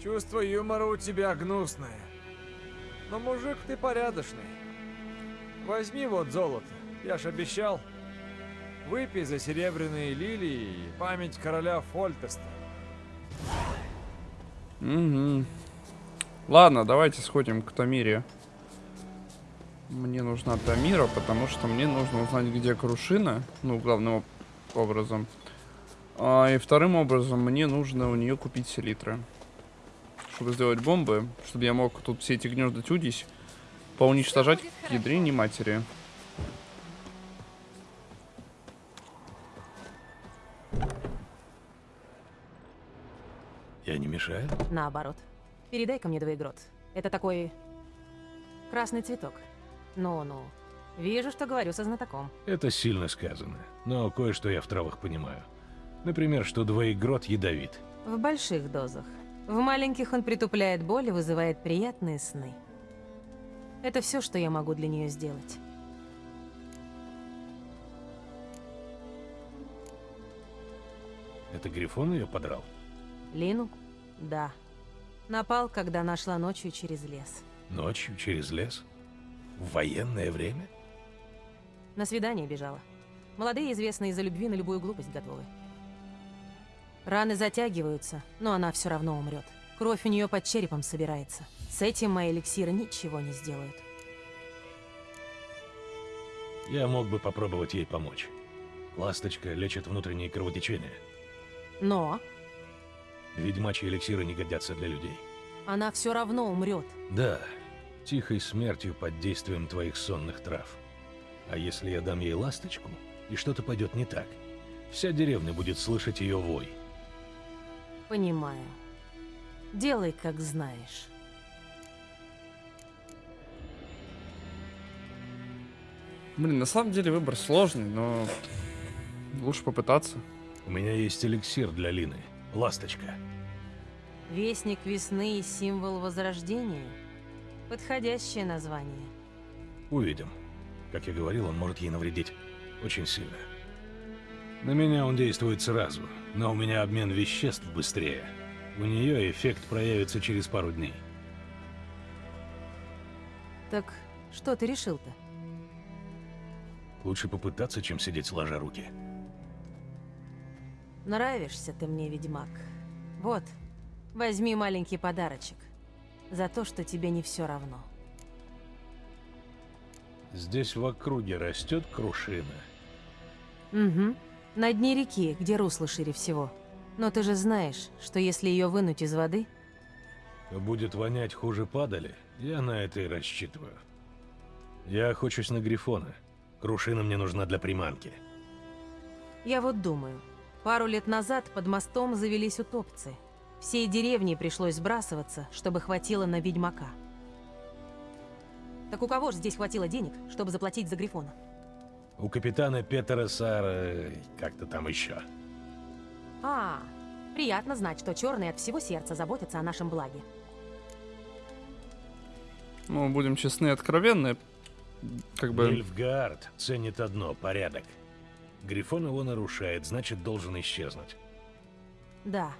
Чувство юмора у тебя гнусное. Но мужик ты порядочный. Возьми вот золото, я ж обещал. Выпей за серебряные лилии и память короля Фольтеста. Угу. Ладно, давайте сходим к Тамире. Мне нужна Тамира, потому что мне нужно узнать, где Крушина. Ну, главным образом. А, и вторым образом мне нужно у нее купить селитры. Чтобы сделать бомбы, чтобы я мог тут все эти гнезда тюдись поуничтожать к ядрине матери. Я не мешаю? Наоборот. Передай-ка мне двоегрот. Это такой... красный цветок. Ну-ну. Вижу, что говорю со знатоком. Это сильно сказано, но кое-что я в травах понимаю. Например, что двоегрот ядовит. В больших дозах. В маленьких он притупляет боль и вызывает приятные сны. Это все, что я могу для нее сделать. Это Грифон ее подрал? Лину? Да. Напал, когда нашла ночью через лес. Ночью через лес? В военное время? На свидание бежала. Молодые, известные из-за любви на любую глупость готовы. Раны затягиваются, но она все равно умрет. Кровь у нее под черепом собирается. С этим мои эликсиры ничего не сделают. Я мог бы попробовать ей помочь. Ласточка лечит внутренние кровотечения. Но Ведьмачьи эликсиры не годятся для людей. она все равно умрет. Да, тихой смертью под действием твоих сонных трав. А если я дам ей ласточку, и что-то пойдет не так, вся деревня будет слышать ее вой. Понимаю. Делай, как знаешь. Блин, на самом деле выбор сложный, но лучше попытаться. У меня есть эликсир для Лины. Ласточка. Вестник весны и символ возрождения. Подходящее название. Увидим. Как я говорил, он может ей навредить очень сильно. На меня он действует сразу, но у меня обмен веществ быстрее. У нее эффект проявится через пару дней. Так что ты решил-то? Лучше попытаться, чем сидеть сложа руки. Нравишься ты мне, ведьмак. Вот, возьми маленький подарочек. За то, что тебе не все равно. Здесь в округе растет крушина. Угу. На дне реки, где русло шире всего. Но ты же знаешь, что если ее вынуть из воды, То будет вонять хуже падали, я на это и рассчитываю. Я охочусь на Грифона. Крушина мне нужна для приманки. я вот думаю, пару лет назад под мостом завелись утопцы. Всей деревне пришлось сбрасываться, чтобы хватило на ведьмака. Так у кого же здесь хватило денег, чтобы заплатить за Грифона? У капитана Петера Сара... как-то там еще. А, приятно знать, что черные от всего сердца заботятся о нашем благе. Ну, будем честны и откровенны. Как бы... Нильфгаард ценит одно — порядок. Грифон его нарушает, значит, должен исчезнуть. Да,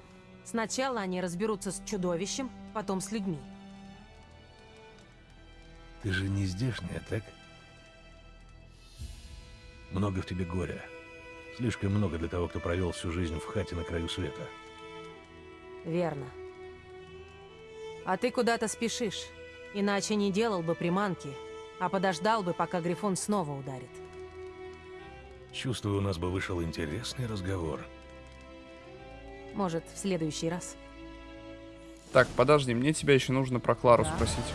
сначала они разберутся с чудовищем, потом с людьми. Ты же не здешняя, так? Много в тебе горя. Слишком много для того, кто провел всю жизнь в хате на краю света. Верно. А ты куда-то спешишь. Иначе не делал бы приманки, а подождал бы, пока Грифон снова ударит. Чувствую, у нас бы вышел интересный разговор. Может, в следующий раз. Так, подожди, мне тебя еще нужно про Клару Да. спросить.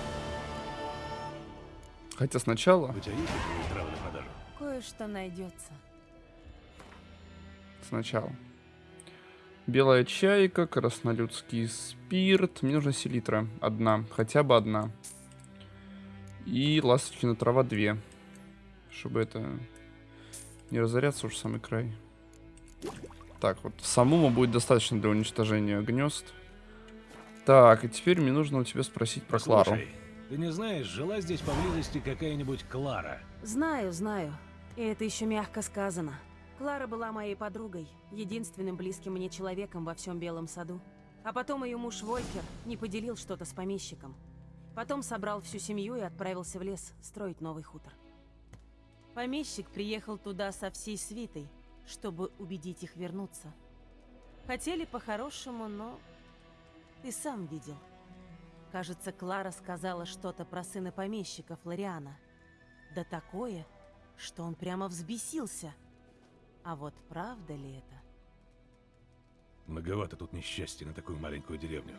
Хотя сначала... У тебя есть травы на продажу? Кое-что найдется. Сначала. Белая чайка, краснолюдский спирт. Мне нужна селитра. Одна. Хотя бы одна. И ласточкина трава две. Чтобы это... Не разоряться уж самый край. Так, вот самому будет достаточно для уничтожения гнезд. Так, и теперь мне нужно у тебя спросить про Клару. Слушай, ты не знаешь, жила здесь поблизости какая-нибудь Клара? Знаю, знаю. И это еще мягко сказано. Клара была моей подругой, единственным близким мне человеком во всем Белом саду. А потом ее муж Волькер не поделил что-то с помещиком. Потом собрал всю семью и отправился в лес строить новый хутор. Помещик приехал туда со всей свитой, чтобы убедить их вернуться. Хотели по-хорошему, но ты сам видел. Кажется, Клара сказала что-то про сына помещика Флориана. Да такое, что он прямо взбесился. А вот правда ли это? Многовато тут несчастья на такую маленькую деревню.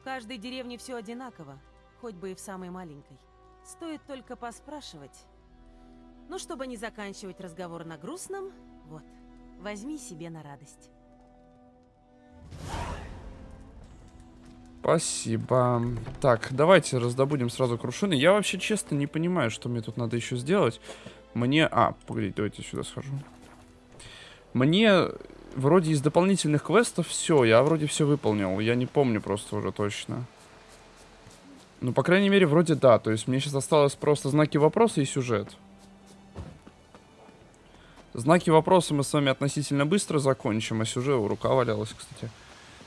В каждой деревне все одинаково, хоть бы и в самой маленькой. Стоит только поспрашивать. Ну, чтобы не заканчивать разговор на грустном, вот, возьми себе на радость. Спасибо. Так, давайте раздобудем сразу крушины. Я вообще честно не понимаю, что мне тут надо еще сделать. Мне... А, погодите, давайте сюда схожу. Мне вроде из дополнительных квестов все, я вроде все выполнил. Я не помню просто уже точно. Ну, по крайней мере, вроде да. То есть мне сейчас осталось просто знаки вопроса и сюжет. Знаки вопроса мы с вами относительно быстро закончим, а сюжет... У рука валялась, кстати.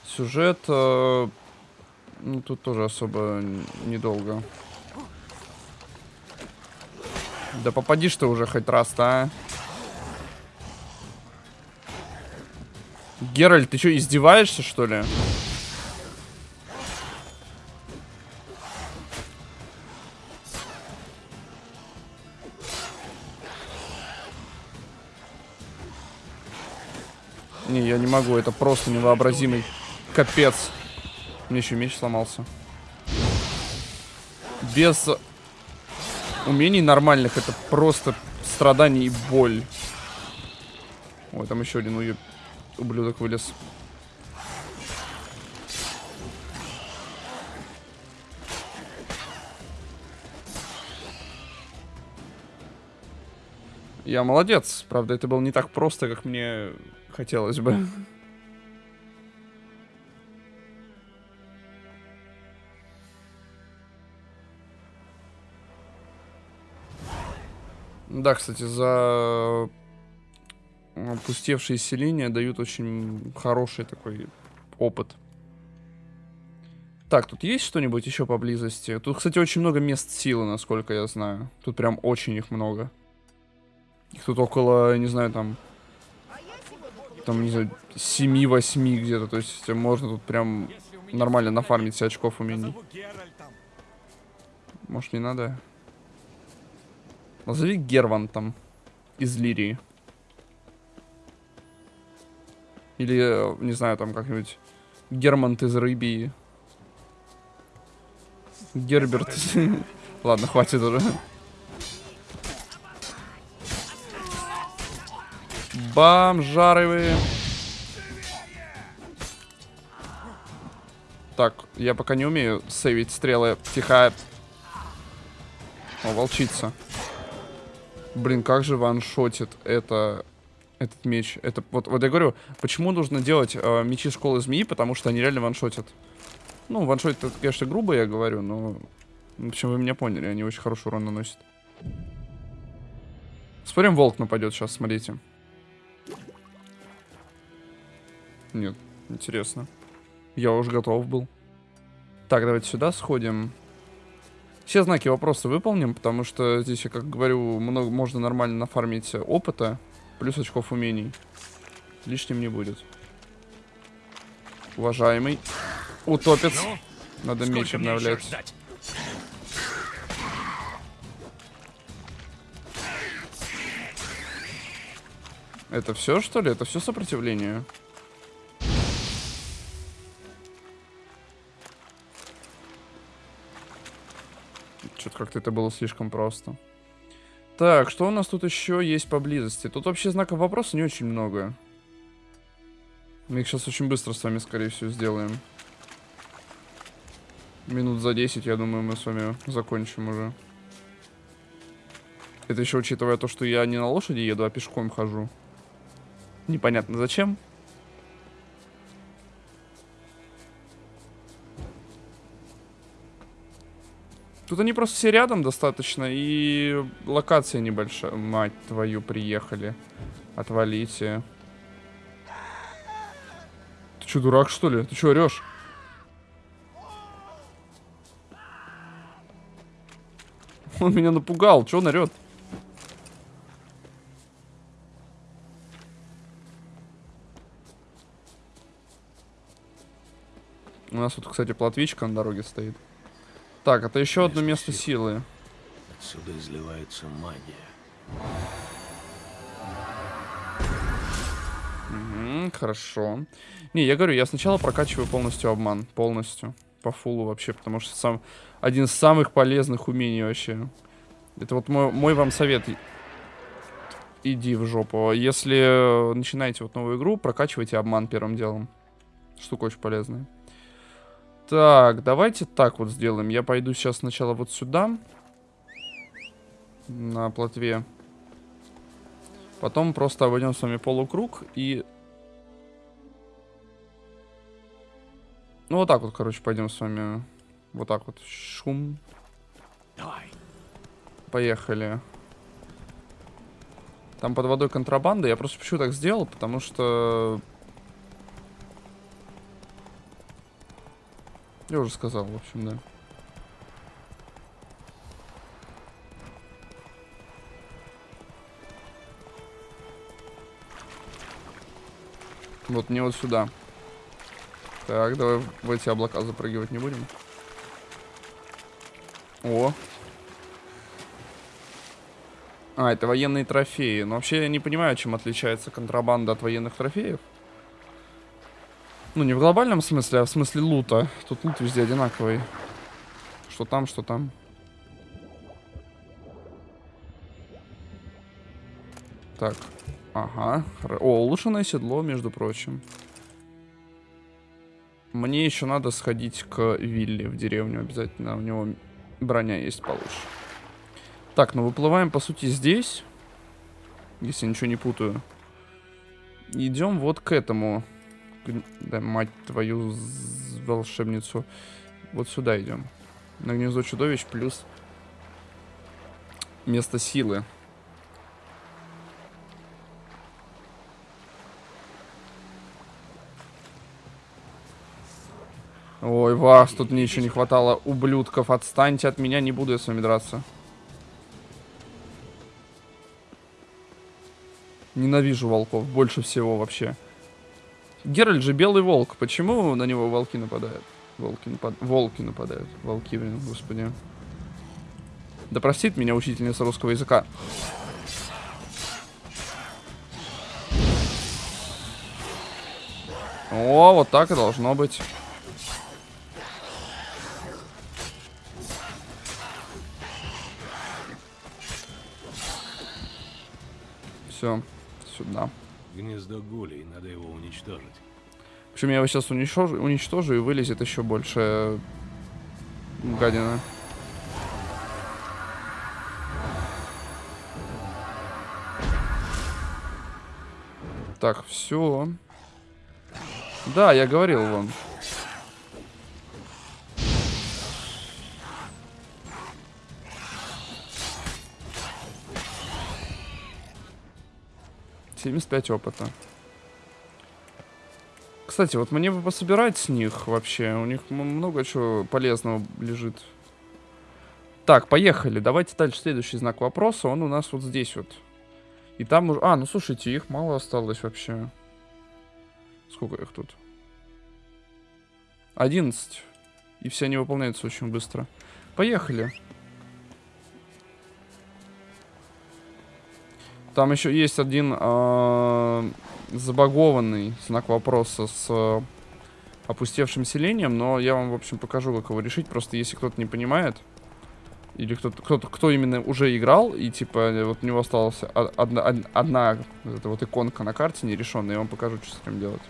Сюжет... э, ну, тут тоже особо недолго. Да попадишь ты уже хоть раз-то, а? Геральт, ты что, издеваешься, что ли? Могу, это просто невообразимый капец. Мне еще меч сломался. Без умений нормальных это просто страдание и боль. Ой, там еще один ублюдок вылез. Я молодец. Правда, это было не так просто, как мне хотелось бы. Да, кстати, за опустевшие селения дают очень хороший такой опыт. Так, тут есть что-нибудь еще поблизости? Тут, кстати, очень много мест силы, насколько я знаю. Тут прям очень их много. Их тут около, не знаю, там... Там, не знаю, 7-8 где-то. То есть можно тут прям нормально нафармить себе очков умений. Может, не надо? Назови Герван там. Из Лирии. Или, не знаю, там как-нибудь Германт из Рыбии. Герберт. Ладно, хватит уже. Бомжары Так, я пока не умею сейвить стрелы. Тихо. О, волчица. Блин, как же ваншотит это этот меч. Это вот, вот я говорю, почему нужно делать э, мечи школы змеи, потому что они реально ваншотят. Ну, ваншотит, это, конечно, грубо я говорю, но... В общем, вы меня поняли, они очень хороший урон наносят. Спорим, волк нападет сейчас, смотрите. Нет, интересно. Я уже готов был. Так, давайте сюда сходим. Все знаки вопроса выполним, потому что здесь, я как говорю, много, можно нормально нафармить опыта, плюс очков умений. Лишним не будет. Уважаемый. Утопец. Надо сколько меч обновлять. Это все, что ли? Это все сопротивление? Как-то это было слишком просто. Так, что у нас тут еще есть поблизости? Тут вообще знаков вопроса не очень много. Мы их сейчас очень быстро с вами, скорее всего, сделаем. Минут за 10, я думаю, мы с вами закончим уже. Это еще учитывая то, что я не на лошади еду, а пешком хожу. Непонятно зачем. Тут они просто все рядом достаточно, и локация небольшая. Мать твою, приехали. Отвалите. Ты что, дурак, что ли? Ты что, орешь? Он меня напугал. Че он орет? У нас тут, кстати, платвичка на дороге стоит. Так, это еще одно место силы. Отсюда изливается магия. Мгм, хорошо. Не, я говорю, я сначала прокачиваю полностью обман. Полностью. По фулу вообще, потому что сам один из самых полезных умений вообще. Это вот мой, мой вам совет. Иди в жопу. Если начинаете вот новую игру, прокачивайте обман первым делом. Штука очень полезная. Так, давайте так вот сделаем. Я пойду сейчас сначала вот сюда. На плотве. Потом просто обойдем с вами полукруг и... Ну, вот так вот, короче, пойдем с вами. Вот так вот. Шум. Давай. Поехали. Там под водой контрабанда. Я просто почему так сделал, потому что... Я уже сказал, в общем, да. Вот мне вот сюда. Так, давай в эти облака запрыгивать не будем. О. А, это военные трофеи. Но вообще я не понимаю, чем отличается контрабанда от военных трофеев. Ну, не в глобальном смысле, а в смысле лута. Тут лут везде одинаковый. Что там, что там. Так. Ага. О, улучшенное седло, между прочим. Мне еще надо сходить к Вилли в деревню обязательно. У него броня есть получше. Так, ну выплываем, по сути, здесь. Если ничего не путаю. Идем вот к этому. Да, мать твою волшебницу. Вот сюда идем. На гнездо чудовищ плюс место силы. Ой, вас, тут мне еще не хватало ублюдков. Отстаньте от меня, не буду я с вами драться. Ненавижу волков, больше всего вообще. Геральт же белый волк. Почему на него волки нападают? Волки, напад... волки нападают. Волки, блин, господи. Да простит меня учительница русского языка. О, вот так и должно быть. Все, сюда. Гнездо гулей, надо его уничтожить. Общем, я его сейчас уничтожу, уничтожу и вылезет еще больше гадина. Так, все. Да, я говорил вам. Семьдесят пять опыта. Кстати, вот мне бы пособирать с них вообще. У них много чего полезного лежит. Так, поехали. Давайте дальше следующий знак вопроса. Он у нас вот здесь вот. И там уже... А, ну слушайте, их мало осталось вообще. Сколько их тут? 11. И все они выполняются очень быстро. Поехали. Там еще есть один э, забагованный знак вопроса с э, опустевшим селением, но я вам, в общем, покажу, как его решить. Просто если кто-то не понимает, или кто-то, кто, кто именно уже играл, и типа вот у него осталась одна, одна эта вот иконка на карте нерешенная, я вам покажу, что с этим делать.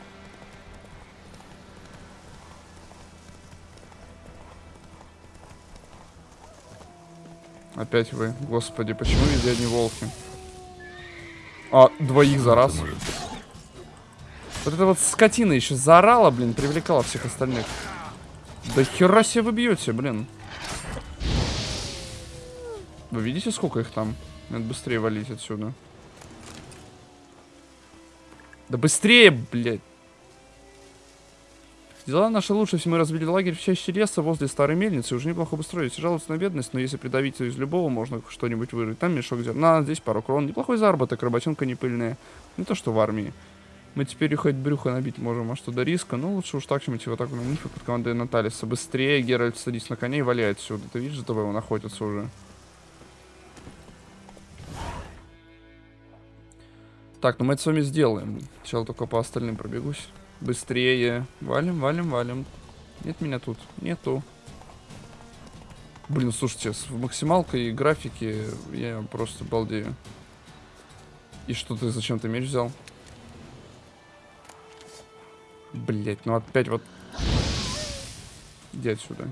Опять вы. Господи, почему везде одни волки? А, двоих за раз. Вот эта вот скотина еще заорала, блин, привлекала всех остальных. Да хера себе вы бьете, блин. Вы видите, сколько их там? Надо быстрее валить отсюда. Да быстрее, блядь. Дела наши лучше, если мы разбили лагерь в чаще леса возле старой мельницы. Уже неплохо устроились. Жалуются на бедность, но если придавить из любого, можно что-нибудь вырыть. Там мешок зерна, здесь пару крон. Неплохой заработок, работенка не пыльная. Не то, что в армии. Мы теперь хоть брюхо набить можем, а что до риска? Ну, лучше уж так, чем идти вот так на нифы под командой Наталиса. Быстрее, Геральт, садись на коня и валяй отсюда. Ты видишь, за тобой он охотится уже. Так, ну мы это с вами сделаем. Сначала только по остальным пробегусь. Быстрее. Валим, валим, валим. Нет меня тут. Нету. Блин, слушайте, с максималкой и графики я просто балдею. И что ты зачем ты меч взял? Блять, ну опять вот... Иди отсюда.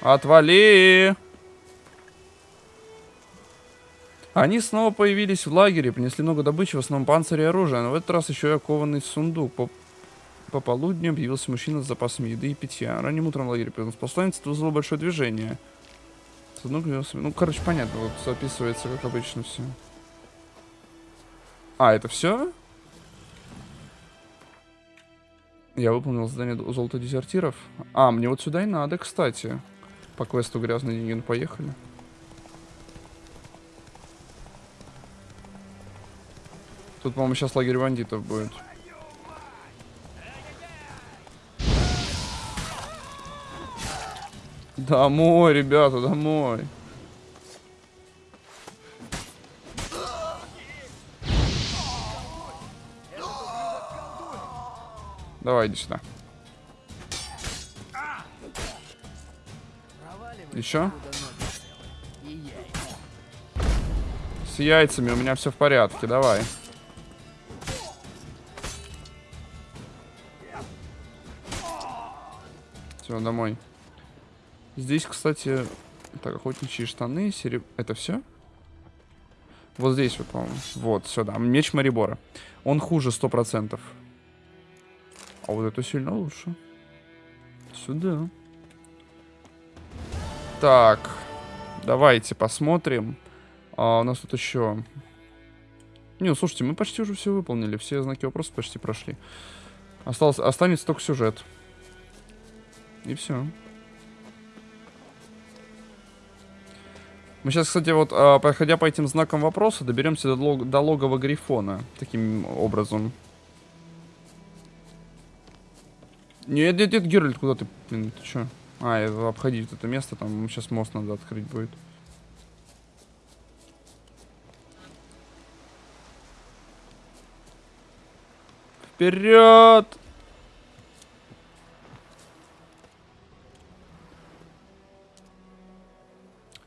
Отвали! Они снова появились в лагере, принесли много добычи, в основном панцирь и оружие, но в этот раз еще и окованный сундук. По, по полудню объявился мужчина с запасами еды и питья. Ранним утром в лагере появился посланец, это вызвало большое движение. Сундук Ну, короче, понятно, вот записывается, как обычно, все. А, это все? Я выполнил задание золота дезертиров. А, мне вот сюда и надо, кстати. По квесту грязные деньги, ну поехали. Тут, по-моему, сейчас лагерь бандитов будет. Домой, ребята, домой. Давай, иди сюда. Еще? С яйцами у меня все в порядке, давай. Все, домой. Здесь, кстати, так, охотничьи штаны, сереб... Это все? Вот здесь вот, по-моему. Вот, сюда. Меч Марибора. Он хуже, сто процентов. А вот это сильно лучше. Сюда. Так. Давайте посмотрим. А, у нас тут еще... Не, ну, слушайте, мы почти уже все выполнили. Все знаки вопроса почти прошли. Осталось, останется только сюжет. И все. Мы сейчас, кстати, вот, а, проходя по этим знакам вопроса, доберемся до, лог до логова Грифона. Таким образом. Нет, нет, нет, Геральт, куда ты? Блин, ты чё? А, обходить это место, там сейчас мост надо открыть будет. Вперед!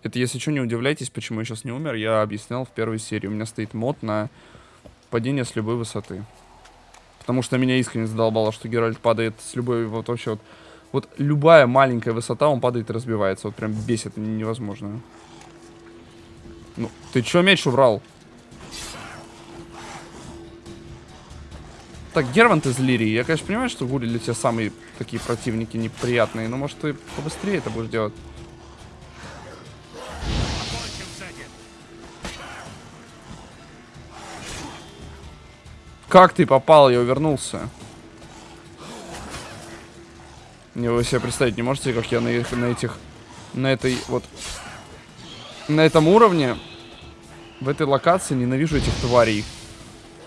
Это, если что, не удивляйтесь, почему я сейчас не умер. Я объяснял в первой серии. У меня стоит мод на падение с любой высоты. Потому что меня искренне задолбало, что Геральт падает с любой... Вот вообще вот... Вот любая маленькая высота, он падает и разбивается. Вот прям бесит невозможно. Ну, ты чё мяч убрал? Так, Гервант из Лирии. Я, конечно, понимаю, что Гули для тебя самые такие противники неприятные. Но, может, ты побыстрее это будешь делать. Как ты попал? Я увернулся. Не, вы себе представить не можете, как я на, их, на этих... На этой вот... На этом уровне, в этой локации ненавижу этих тварей.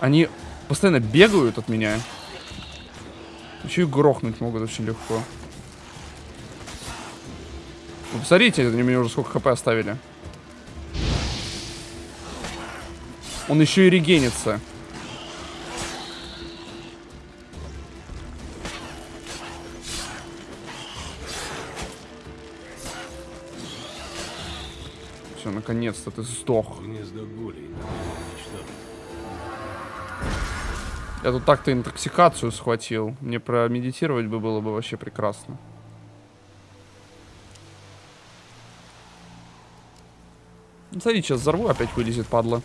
Они постоянно бегают от меня. Еще и грохнуть могут очень легко. Вы посмотрите, они мне уже сколько хп оставили. Он еще и регенится. Наконец-то ты сдох. Я тут так-то интоксикацию схватил. Мне промедитировать бы было бы вообще прекрасно. Смотри, сейчас взорву, опять вылезет, падла.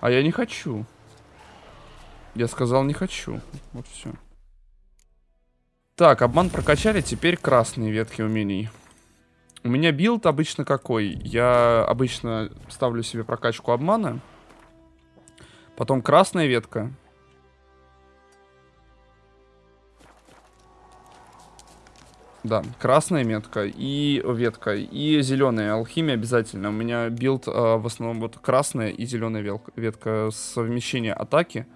А я не хочу. Я сказал, не хочу. Вот все. Так, обман прокачали, теперь красные ветки умений. У меня билд обычно какой? Я обычно ставлю себе прокачку обмана. Потом красная ветка. Да, красная метка и ветка, и зеленая алхимия обязательно. У меня билд э, в основном вот красная и зеленая ветка совмещение атаки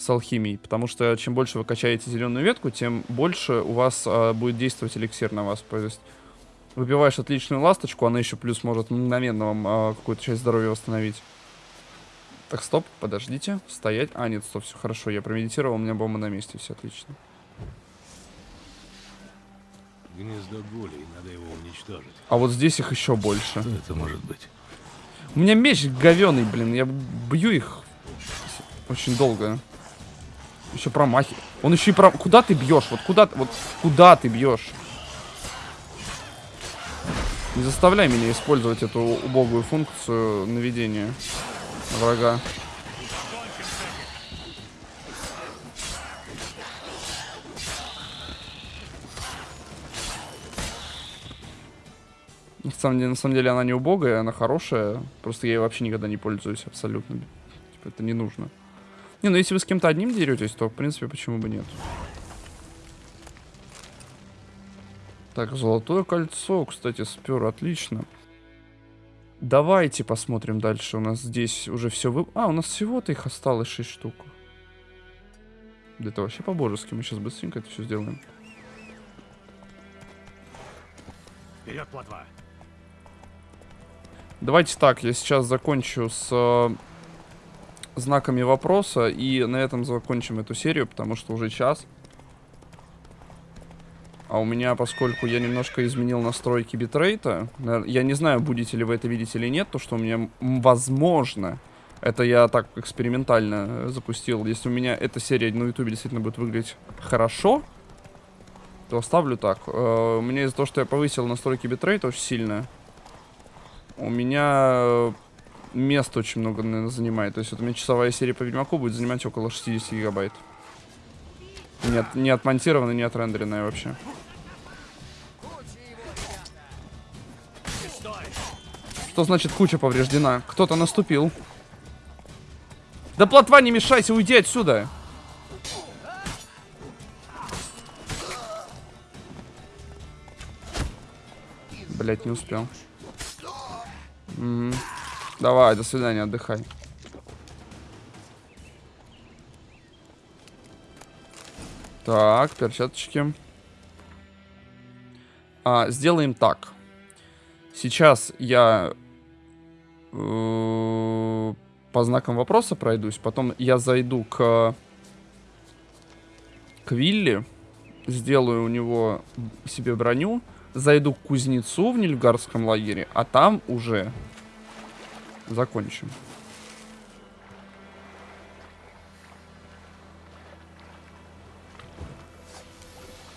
с алхимией, потому что чем больше вы качаете зеленую ветку, тем больше у вас э, будет действовать эликсир на вас. То есть выпиваешь отличную ласточку, она еще плюс может мгновенно вам э, какую-то часть здоровья восстановить. Так, стоп, подождите, стоять. А, нет, стоп, все хорошо, я промедитировал, у меня бомба на месте, все отлично. Гнездо гулей, надо его уничтожить. А вот здесь их еще больше. Что это может быть? У меня меч говеный, блин. Я бью их очень долго. Еще промахи. Он еще и про... Куда ты бьешь? Вот куда, вот куда ты бьешь? Не заставляй меня использовать эту убогую функцию наведения на врага. На самом, деле, на самом деле она не убогая, она хорошая. Просто я ей вообще никогда не пользуюсь абсолютно. Типа это не нужно. Не, ну если вы с кем-то одним деретесь, то в принципе почему бы нет. Так, золотое кольцо, кстати, спер, отлично. Давайте посмотрим дальше. У нас здесь уже все вы... А, у нас всего-то их осталось 6 штук. Да это вообще по-божески. Мы сейчас быстренько это все сделаем. Вперед, плотва! Давайте так, я сейчас закончу с э, знаками вопроса, и на этом закончим эту серию, потому что уже час. А у меня, поскольку я немножко изменил настройки битрейта, я не знаю, будете ли вы это видеть или нет, то что у меня, возможно, это я так экспериментально э, запустил. Если у меня эта серия на ютубе действительно будет выглядеть хорошо, то оставлю так. Э, у меня из-за того, что я повысил настройки битрейта очень сильно, у меня э, места очень много, наверное, занимает. То есть вот у меня часовая серия по Ведьмаку будет занимать около 60 гигабайт. Не, не отмонтированная, не отрендеренная вообще. Что значит куча повреждена? Кто-то наступил. Да плотва, не мешайся, уйди отсюда. Блять, не успел. Мгм. Давай, до свидания, отдыхай. Так, перчаточки. А, сделаем так. Сейчас я э, по знакам вопроса пройдусь, потом я зайду к к Вилли, сделаю у него себе броню, зайду к кузнецу в Нильфгардском лагере, а там уже закончим.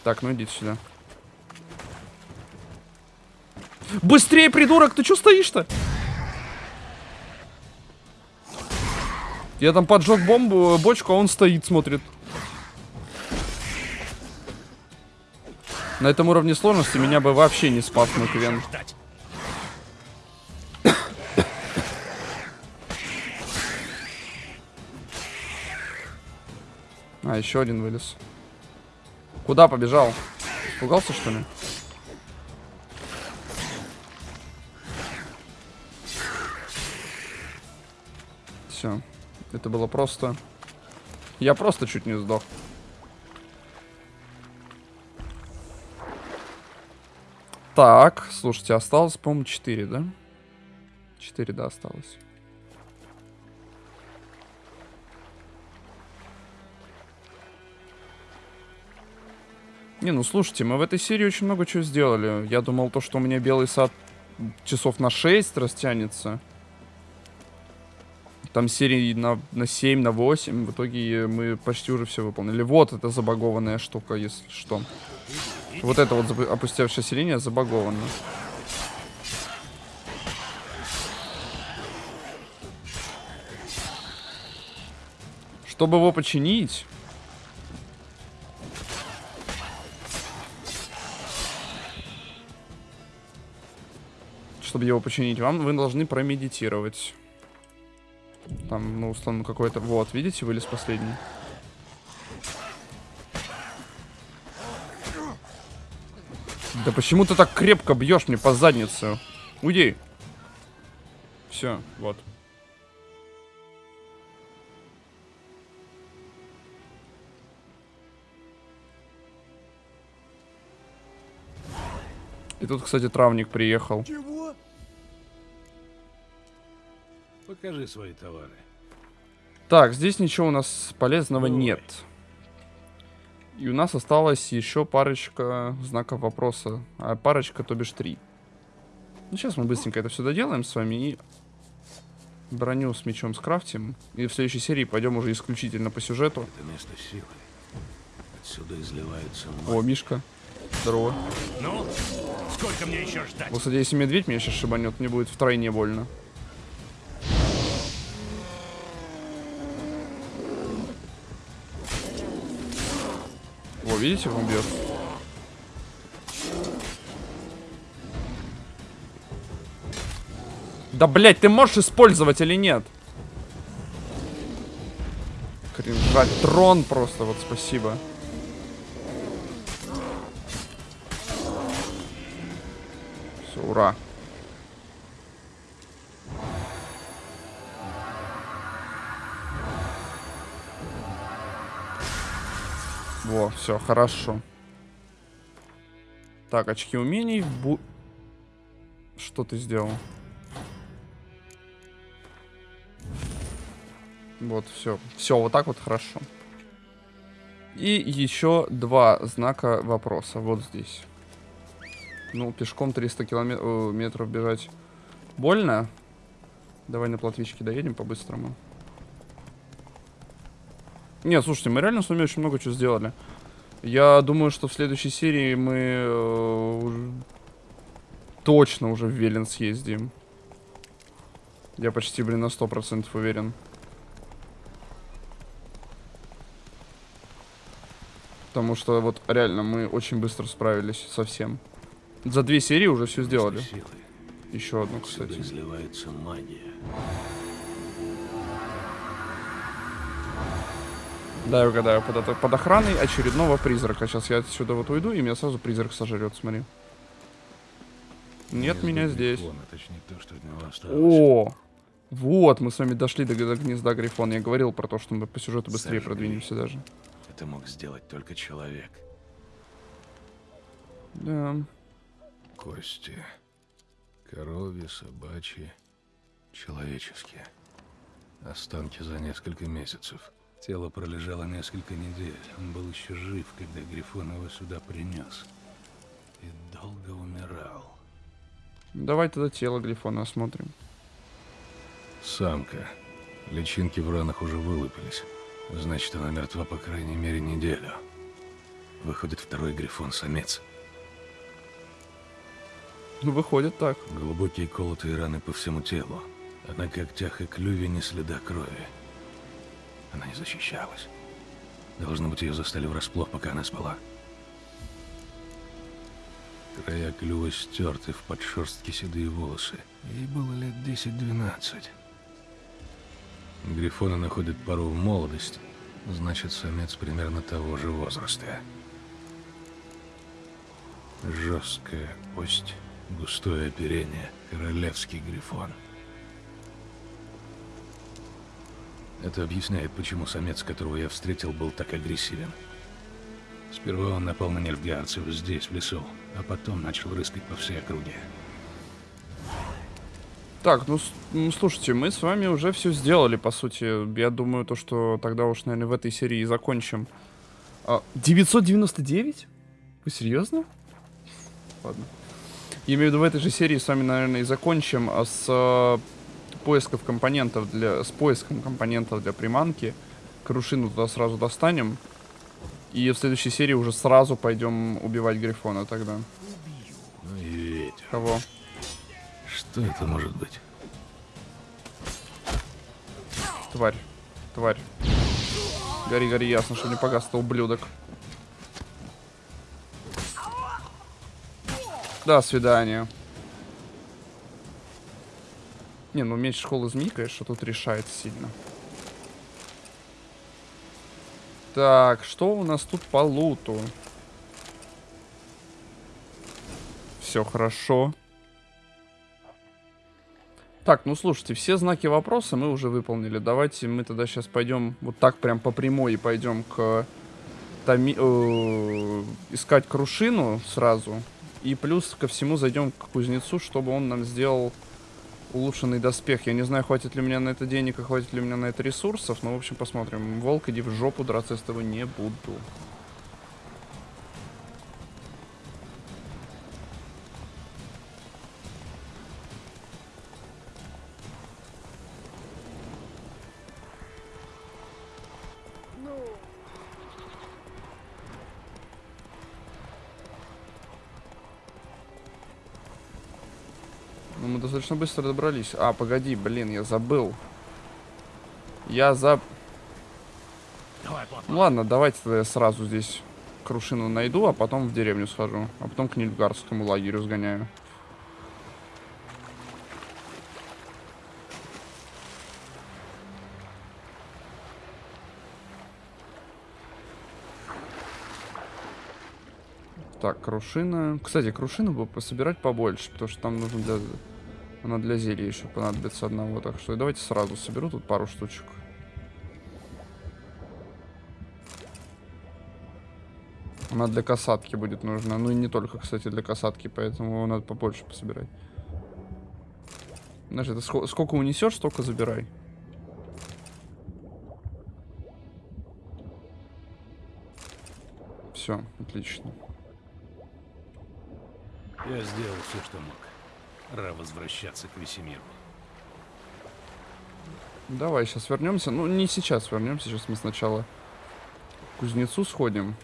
Так, ну идите сюда. Быстрее, придурок! Ты что стоишь-то? Я там поджег бомбу, бочку, а он стоит, смотрит. На этом уровне сложности меня бы вообще не спас мой Квен. А, еще один вылез. Куда побежал? Испугался, что ли? Все. Это было просто... Я просто чуть не сдох. Так, слушайте, осталось, по-моему, 4, да? 4, да, осталось. Не, ну слушайте, мы в этой серии очень много чего сделали. Я думал, то, что у меня белый сад часов на 6 растянется. Там серии на, на 7, на 8. В итоге мы почти уже все выполнили. Вот эта забагованная штука, если что. Вот это вот опустевшаяся линия забагована. Чтобы его починить... Чтобы его починить, вам вы должны промедитировать. Там, ну, условно, какой-то... Вот, видите, вылез последний. Да почему ты так крепко бьешь мне по заднице? Уйди. Все, вот. И тут, кстати, травник приехал. Чего? Покажи свои товары. Так, здесь ничего у нас полезного Ой. нет. И у нас осталось еще парочка знаков вопроса. А парочка, то бишь три. Ну, сейчас мы быстренько это все доделаем с вами и броню с мечом скрафтим. И в следующей серии пойдем уже исключительно по сюжету. Это место силы. Отсюда изливается О, Мишка. Здорово. Ну, сколько мне еще ждать? Вот, кстати, если медведь меня сейчас шибанет, мне будет втройне больно. Видите, он бьет? Да, блять, ты можешь использовать или нет? Кринжать трон просто, вот спасибо. Все, ура. Все, хорошо. Так, очки умений. Бу... Что ты сделал? Вот, все. Все, вот так вот хорошо. И еще два знака вопроса. Вот здесь. Ну, пешком 300 километров бежать больно. Давай на платвичке доедем по-быстрому. Нет, слушайте, мы реально с вами очень много чего сделали. Я думаю, что в следующей серии мы э, уже... точно уже в Велен съездим. Я почти, блин, на 100% уверен. Потому что вот реально мы очень bыстро справились со всем. За две серии уже все сделали. Еще одну, кстати. изливается магия. Да, я угадаю. Под, под охраной очередного призрака. Сейчас я отсюда вот уйду, и меня сразу призрак сожрет, смотри. Нет меня здесь. О! Вот, мы с вами дошли до, до гнезда Грифона. Я говорил про то, что мы по сюжету быстрее Сожгли. продвинемся даже. Это мог сделать только человек. Да. Кости. Коровьи, собачьи, человеческие. Останки за несколько месяцев. Тело пролежало несколько недель. Он был еще жив, когда Грифон его сюда принес. И долго умирал. Давай тогда тело Грифона осмотрим. Самка. Личинки в ранах уже вылупились. Значит, она мертва по крайней мере неделю. Выходит второй Грифон-самец. Ну, выходит так. Глубокие колотые раны по всему телу. А на когтях и клюве не следа крови. Она не защищалась. Должно быть, ее застали врасплох, пока она спала. Края клюва стерты в подшерстке седые волосы. Ей было лет 10-12. Грифоны находят пару в молодости, Значит, самец примерно того же возраста. Жесткая кость, густое оперение, королевский грифон. Это объясняет, почему самец, которого я встретил, был так агрессивен. Сперва он напал на нельфгаарцев здесь, в лесу, а потом начал рыскать по всей округе. Так, ну, ну слушайте, мы с вами уже все сделали, по сути. Я думаю, то, что тогда уж, наверное, в этой серии и закончим. А, 999? Вы серьезно? Ладно. Я имею в виду, в этой же серии с вами, наверное, и закончим а с а, поисков компонентов для... С поиском компонентов для приманки. Крушину туда сразу достанем. И в следующей серии уже сразу пойдем убивать Грифона тогда. Ветер. Кого? Что это может быть? Тварь. Тварь. Гори, гори, ясно, что не погас, то ублюдок. До свидания. Не, ну меч школы змей, конечно, тут решает сильно. Так, что у нас тут по луту? Все хорошо. Так, ну слушайте, все знаки вопроса мы уже выполнили. Давайте мы тогда сейчас пойдем вот так прям по прямой и пойдем к томи, э, искать крушину сразу. И плюс ко всему зайдем к кузнецу, чтобы он нам сделал улучшенный доспех. Я не знаю, хватит ли у меня на это денег и хватит ли у меня на это ресурсов, но в общем посмотрим. Волк, иди в жопу, драться с тобой не буду. Достаточно быстро добрались. А, погоди, блин, я забыл. Я за... Ну, ладно, давайте тогда я сразу здесь крушину найду, а потом в деревню схожу. А потом к Нильфгарскому лагерю сгоняю. Так, крушина. Кстати, крушину бы пособирать побольше, потому что там нужно для... Она для зелья еще понадобится одного. Так что давайте сразу соберу тут пару штучек. Она для касатки будет нужна. Ну и не только, кстати, для касатки, поэтому надо побольше пособирать. Знаешь, это сколько, сколько унесешь, столько забирай. Все, отлично. Я сделал все, что мог. Пора возвращаться к Весемиру. Давай, сейчас вернемся. Ну, не сейчас вернемся. Сейчас мы сначала к кузнецу сходим.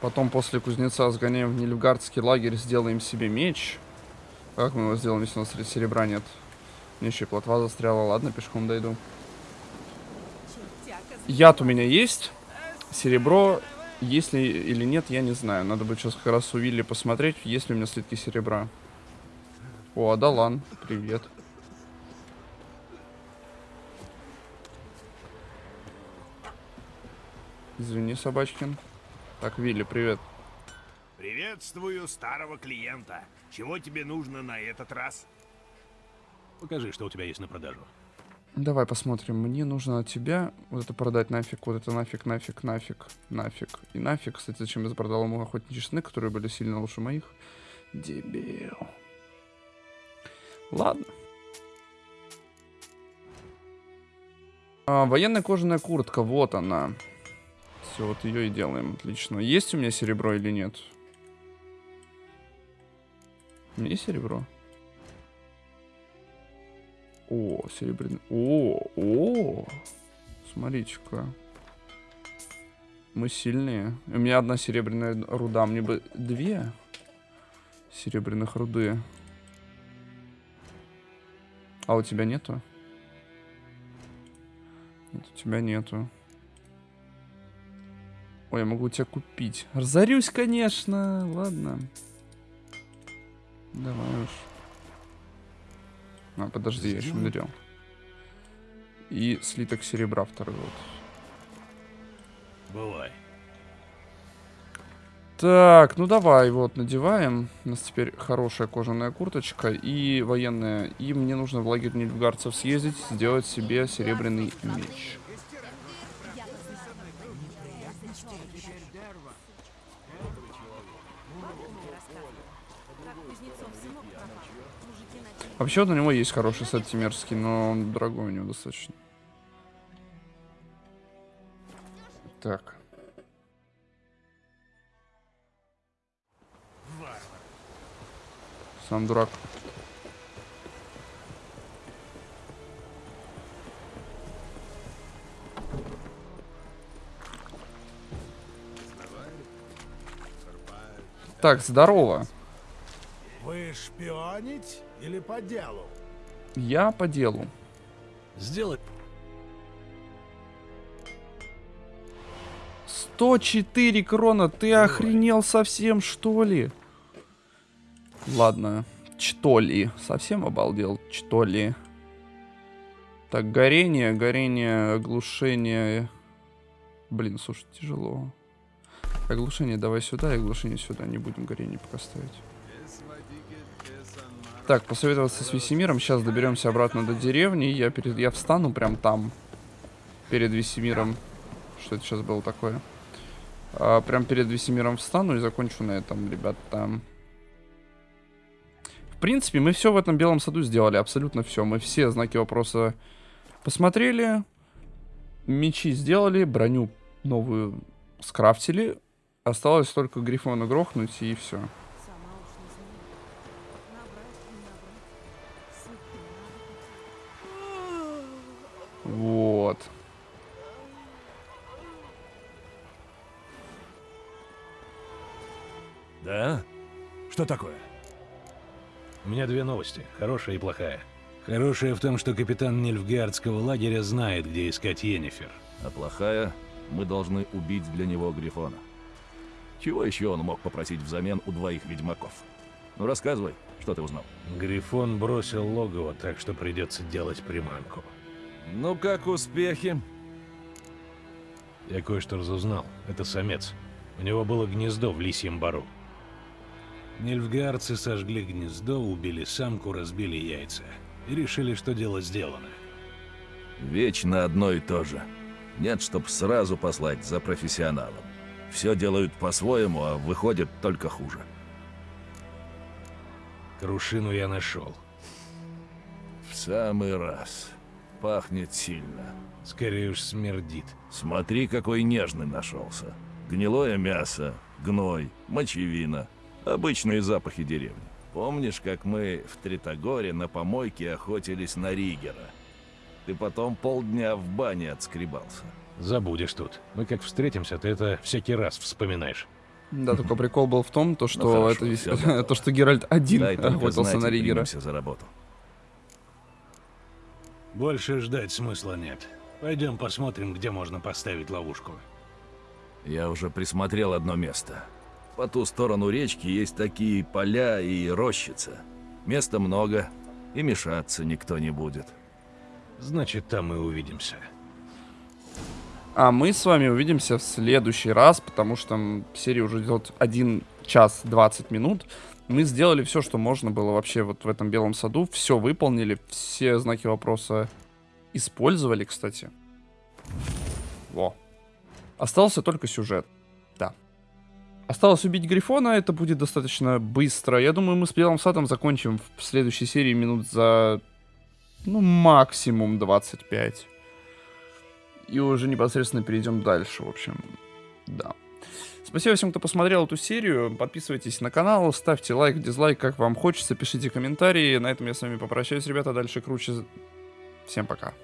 Потом после кузнеца сгоняем в Нильфгардский лагерь, сделаем себе меч. Как мы его сделаем, если у нас серебра нет? Мне еще и плотва застряла. Ладно, пешком дойду. Яд у меня есть. Серебро есть ли или нет, я не знаю. Надо будет сейчас как раз у Вилли посмотреть, есть ли у меня слитки серебра. О, Адалан, привет. Извини, собачкин. Так, Вилли, привет. Приветствую старого клиента. Чего тебе нужно на этот раз? Покажи, что у тебя есть на продажу. Давай посмотрим. Мне нужно от тебя вот это продать нафиг, вот это нафиг, нафиг, нафиг, нафиг. И нафиг, кстати, зачем я продал ему охотничьи сны, которые были сильно лучше моих. Дебил. Ладно. А, военная кожаная куртка, вот она. Все, вот ее и делаем, отлично. Есть у меня серебро или нет? У меня есть серебро? О, серебряный. О, о. Смотрите-ка. Мы сильные. У меня одна серебряная руда. Мне бы две серебряных руды. А у тебя нету? Нет, у тебя нету. Ой, я могу тебя купить. Разорюсь, конечно. Ладно. Давай уж. А, подожди, я еще не доделал. И слиток серебра второй вот. Бывай. Так, ну давай, вот, надеваем. У нас теперь хорошая кожаная курточка и военная. И мне нужно в лагерь нильфгарцев съездить, сделать себе серебряный меч. Вообще, вот у него есть хороший сет тимерский, но он дорогой у него достаточно. Так. Сам дурак. Так, здорово. Вы шпионить или по делу? Я по делу. Сделать 104 крона, ты охренел совсем, что ли? Ладно, что ли? Совсем обалдел, что ли? Так, горение, горение, оглушение. Блин, слушай, тяжело. Оглушение давай сюда, и оглушение сюда. Не будем горение пока ставить. Так, посоветоваться с Весемиром. Сейчас доберемся обратно до деревни. Я, перед... я встану прям там. Перед Весемиром. Что это сейчас было такое? А, прям перед Весемиром встану и закончу на этом, ребята. В принципе, мы все в этом белом саду сделали. Абсолютно все. Мы все знаки вопроса посмотрели. Мечи сделали. Броню новую скрафтили. Осталось только Грифона грохнуть и все. Вот. Да? Что такое? У меня две новости, хорошая и плохая. Хорошая в том, что капитан Нильфгардского лагеря знает, где искать Йеннифер. А плохая, мы должны убить для него Грифона. Чего еще он мог попросить взамен у двоих ведьмаков? Ну рассказывай, что ты узнал? Грифон бросил логово, так что придется делать приманку. Ну как успехи? Я кое-что разузнал. Это самец. У него было гнездо в Лисьем Бару. Нильфгаарцы сожгли гнездо, убили самку, разбили яйца. И решили, что дело сделано. Вечно одно и то же. Нет, чтоб сразу послать за профессионалом. Все делают по-своему, а выходит только хуже. Крушину я нашел. В самый раз. Пахнет сильно. Скорее уж смердит. Смотри, какой нежный нашелся. Гнилое мясо, гной, мочевина. Обычные запахи деревни. Помнишь, как мы в Тритогоре на помойке охотились на Ригера? Ты потом полдня в бане отскребался. Забудешь тут. Мы как встретимся, ты это всякий раз вспоминаешь. Да, только прикол был в том, то, Ну, что хорошо, это то, что Геральт один Дай охотился на Ригера. за работу. Больше ждать смысла нет. Пойдем посмотрим, где можно поставить ловушку. Я уже присмотрел одно место. По ту сторону речки есть такие поля и рощица. Места много, и мешаться никто не будет. Значит, там мы увидимся. А мы с вами увидимся в следующий раз, потому что серия уже идет 1 час 20 минут. Мы сделали все, что можно было вообще вот в этом белом саду. Все выполнили, все знаки вопроса использовали, кстати. Во. Остался только сюжет. Да. Осталось убить Грифона, это будет достаточно быстро. Я думаю, мы с Белым Садом закончим в следующей серии минут за, ну, максимум 25. И уже непосредственно перейдем дальше, в общем. Да. Спасибо всем, кто посмотрел эту серию. Подписывайтесь на канал, ставьте лайк, дизлайк, как вам хочется, пишите комментарии. На этом я с вами попрощаюсь, ребята. Дальше круче. Всем пока.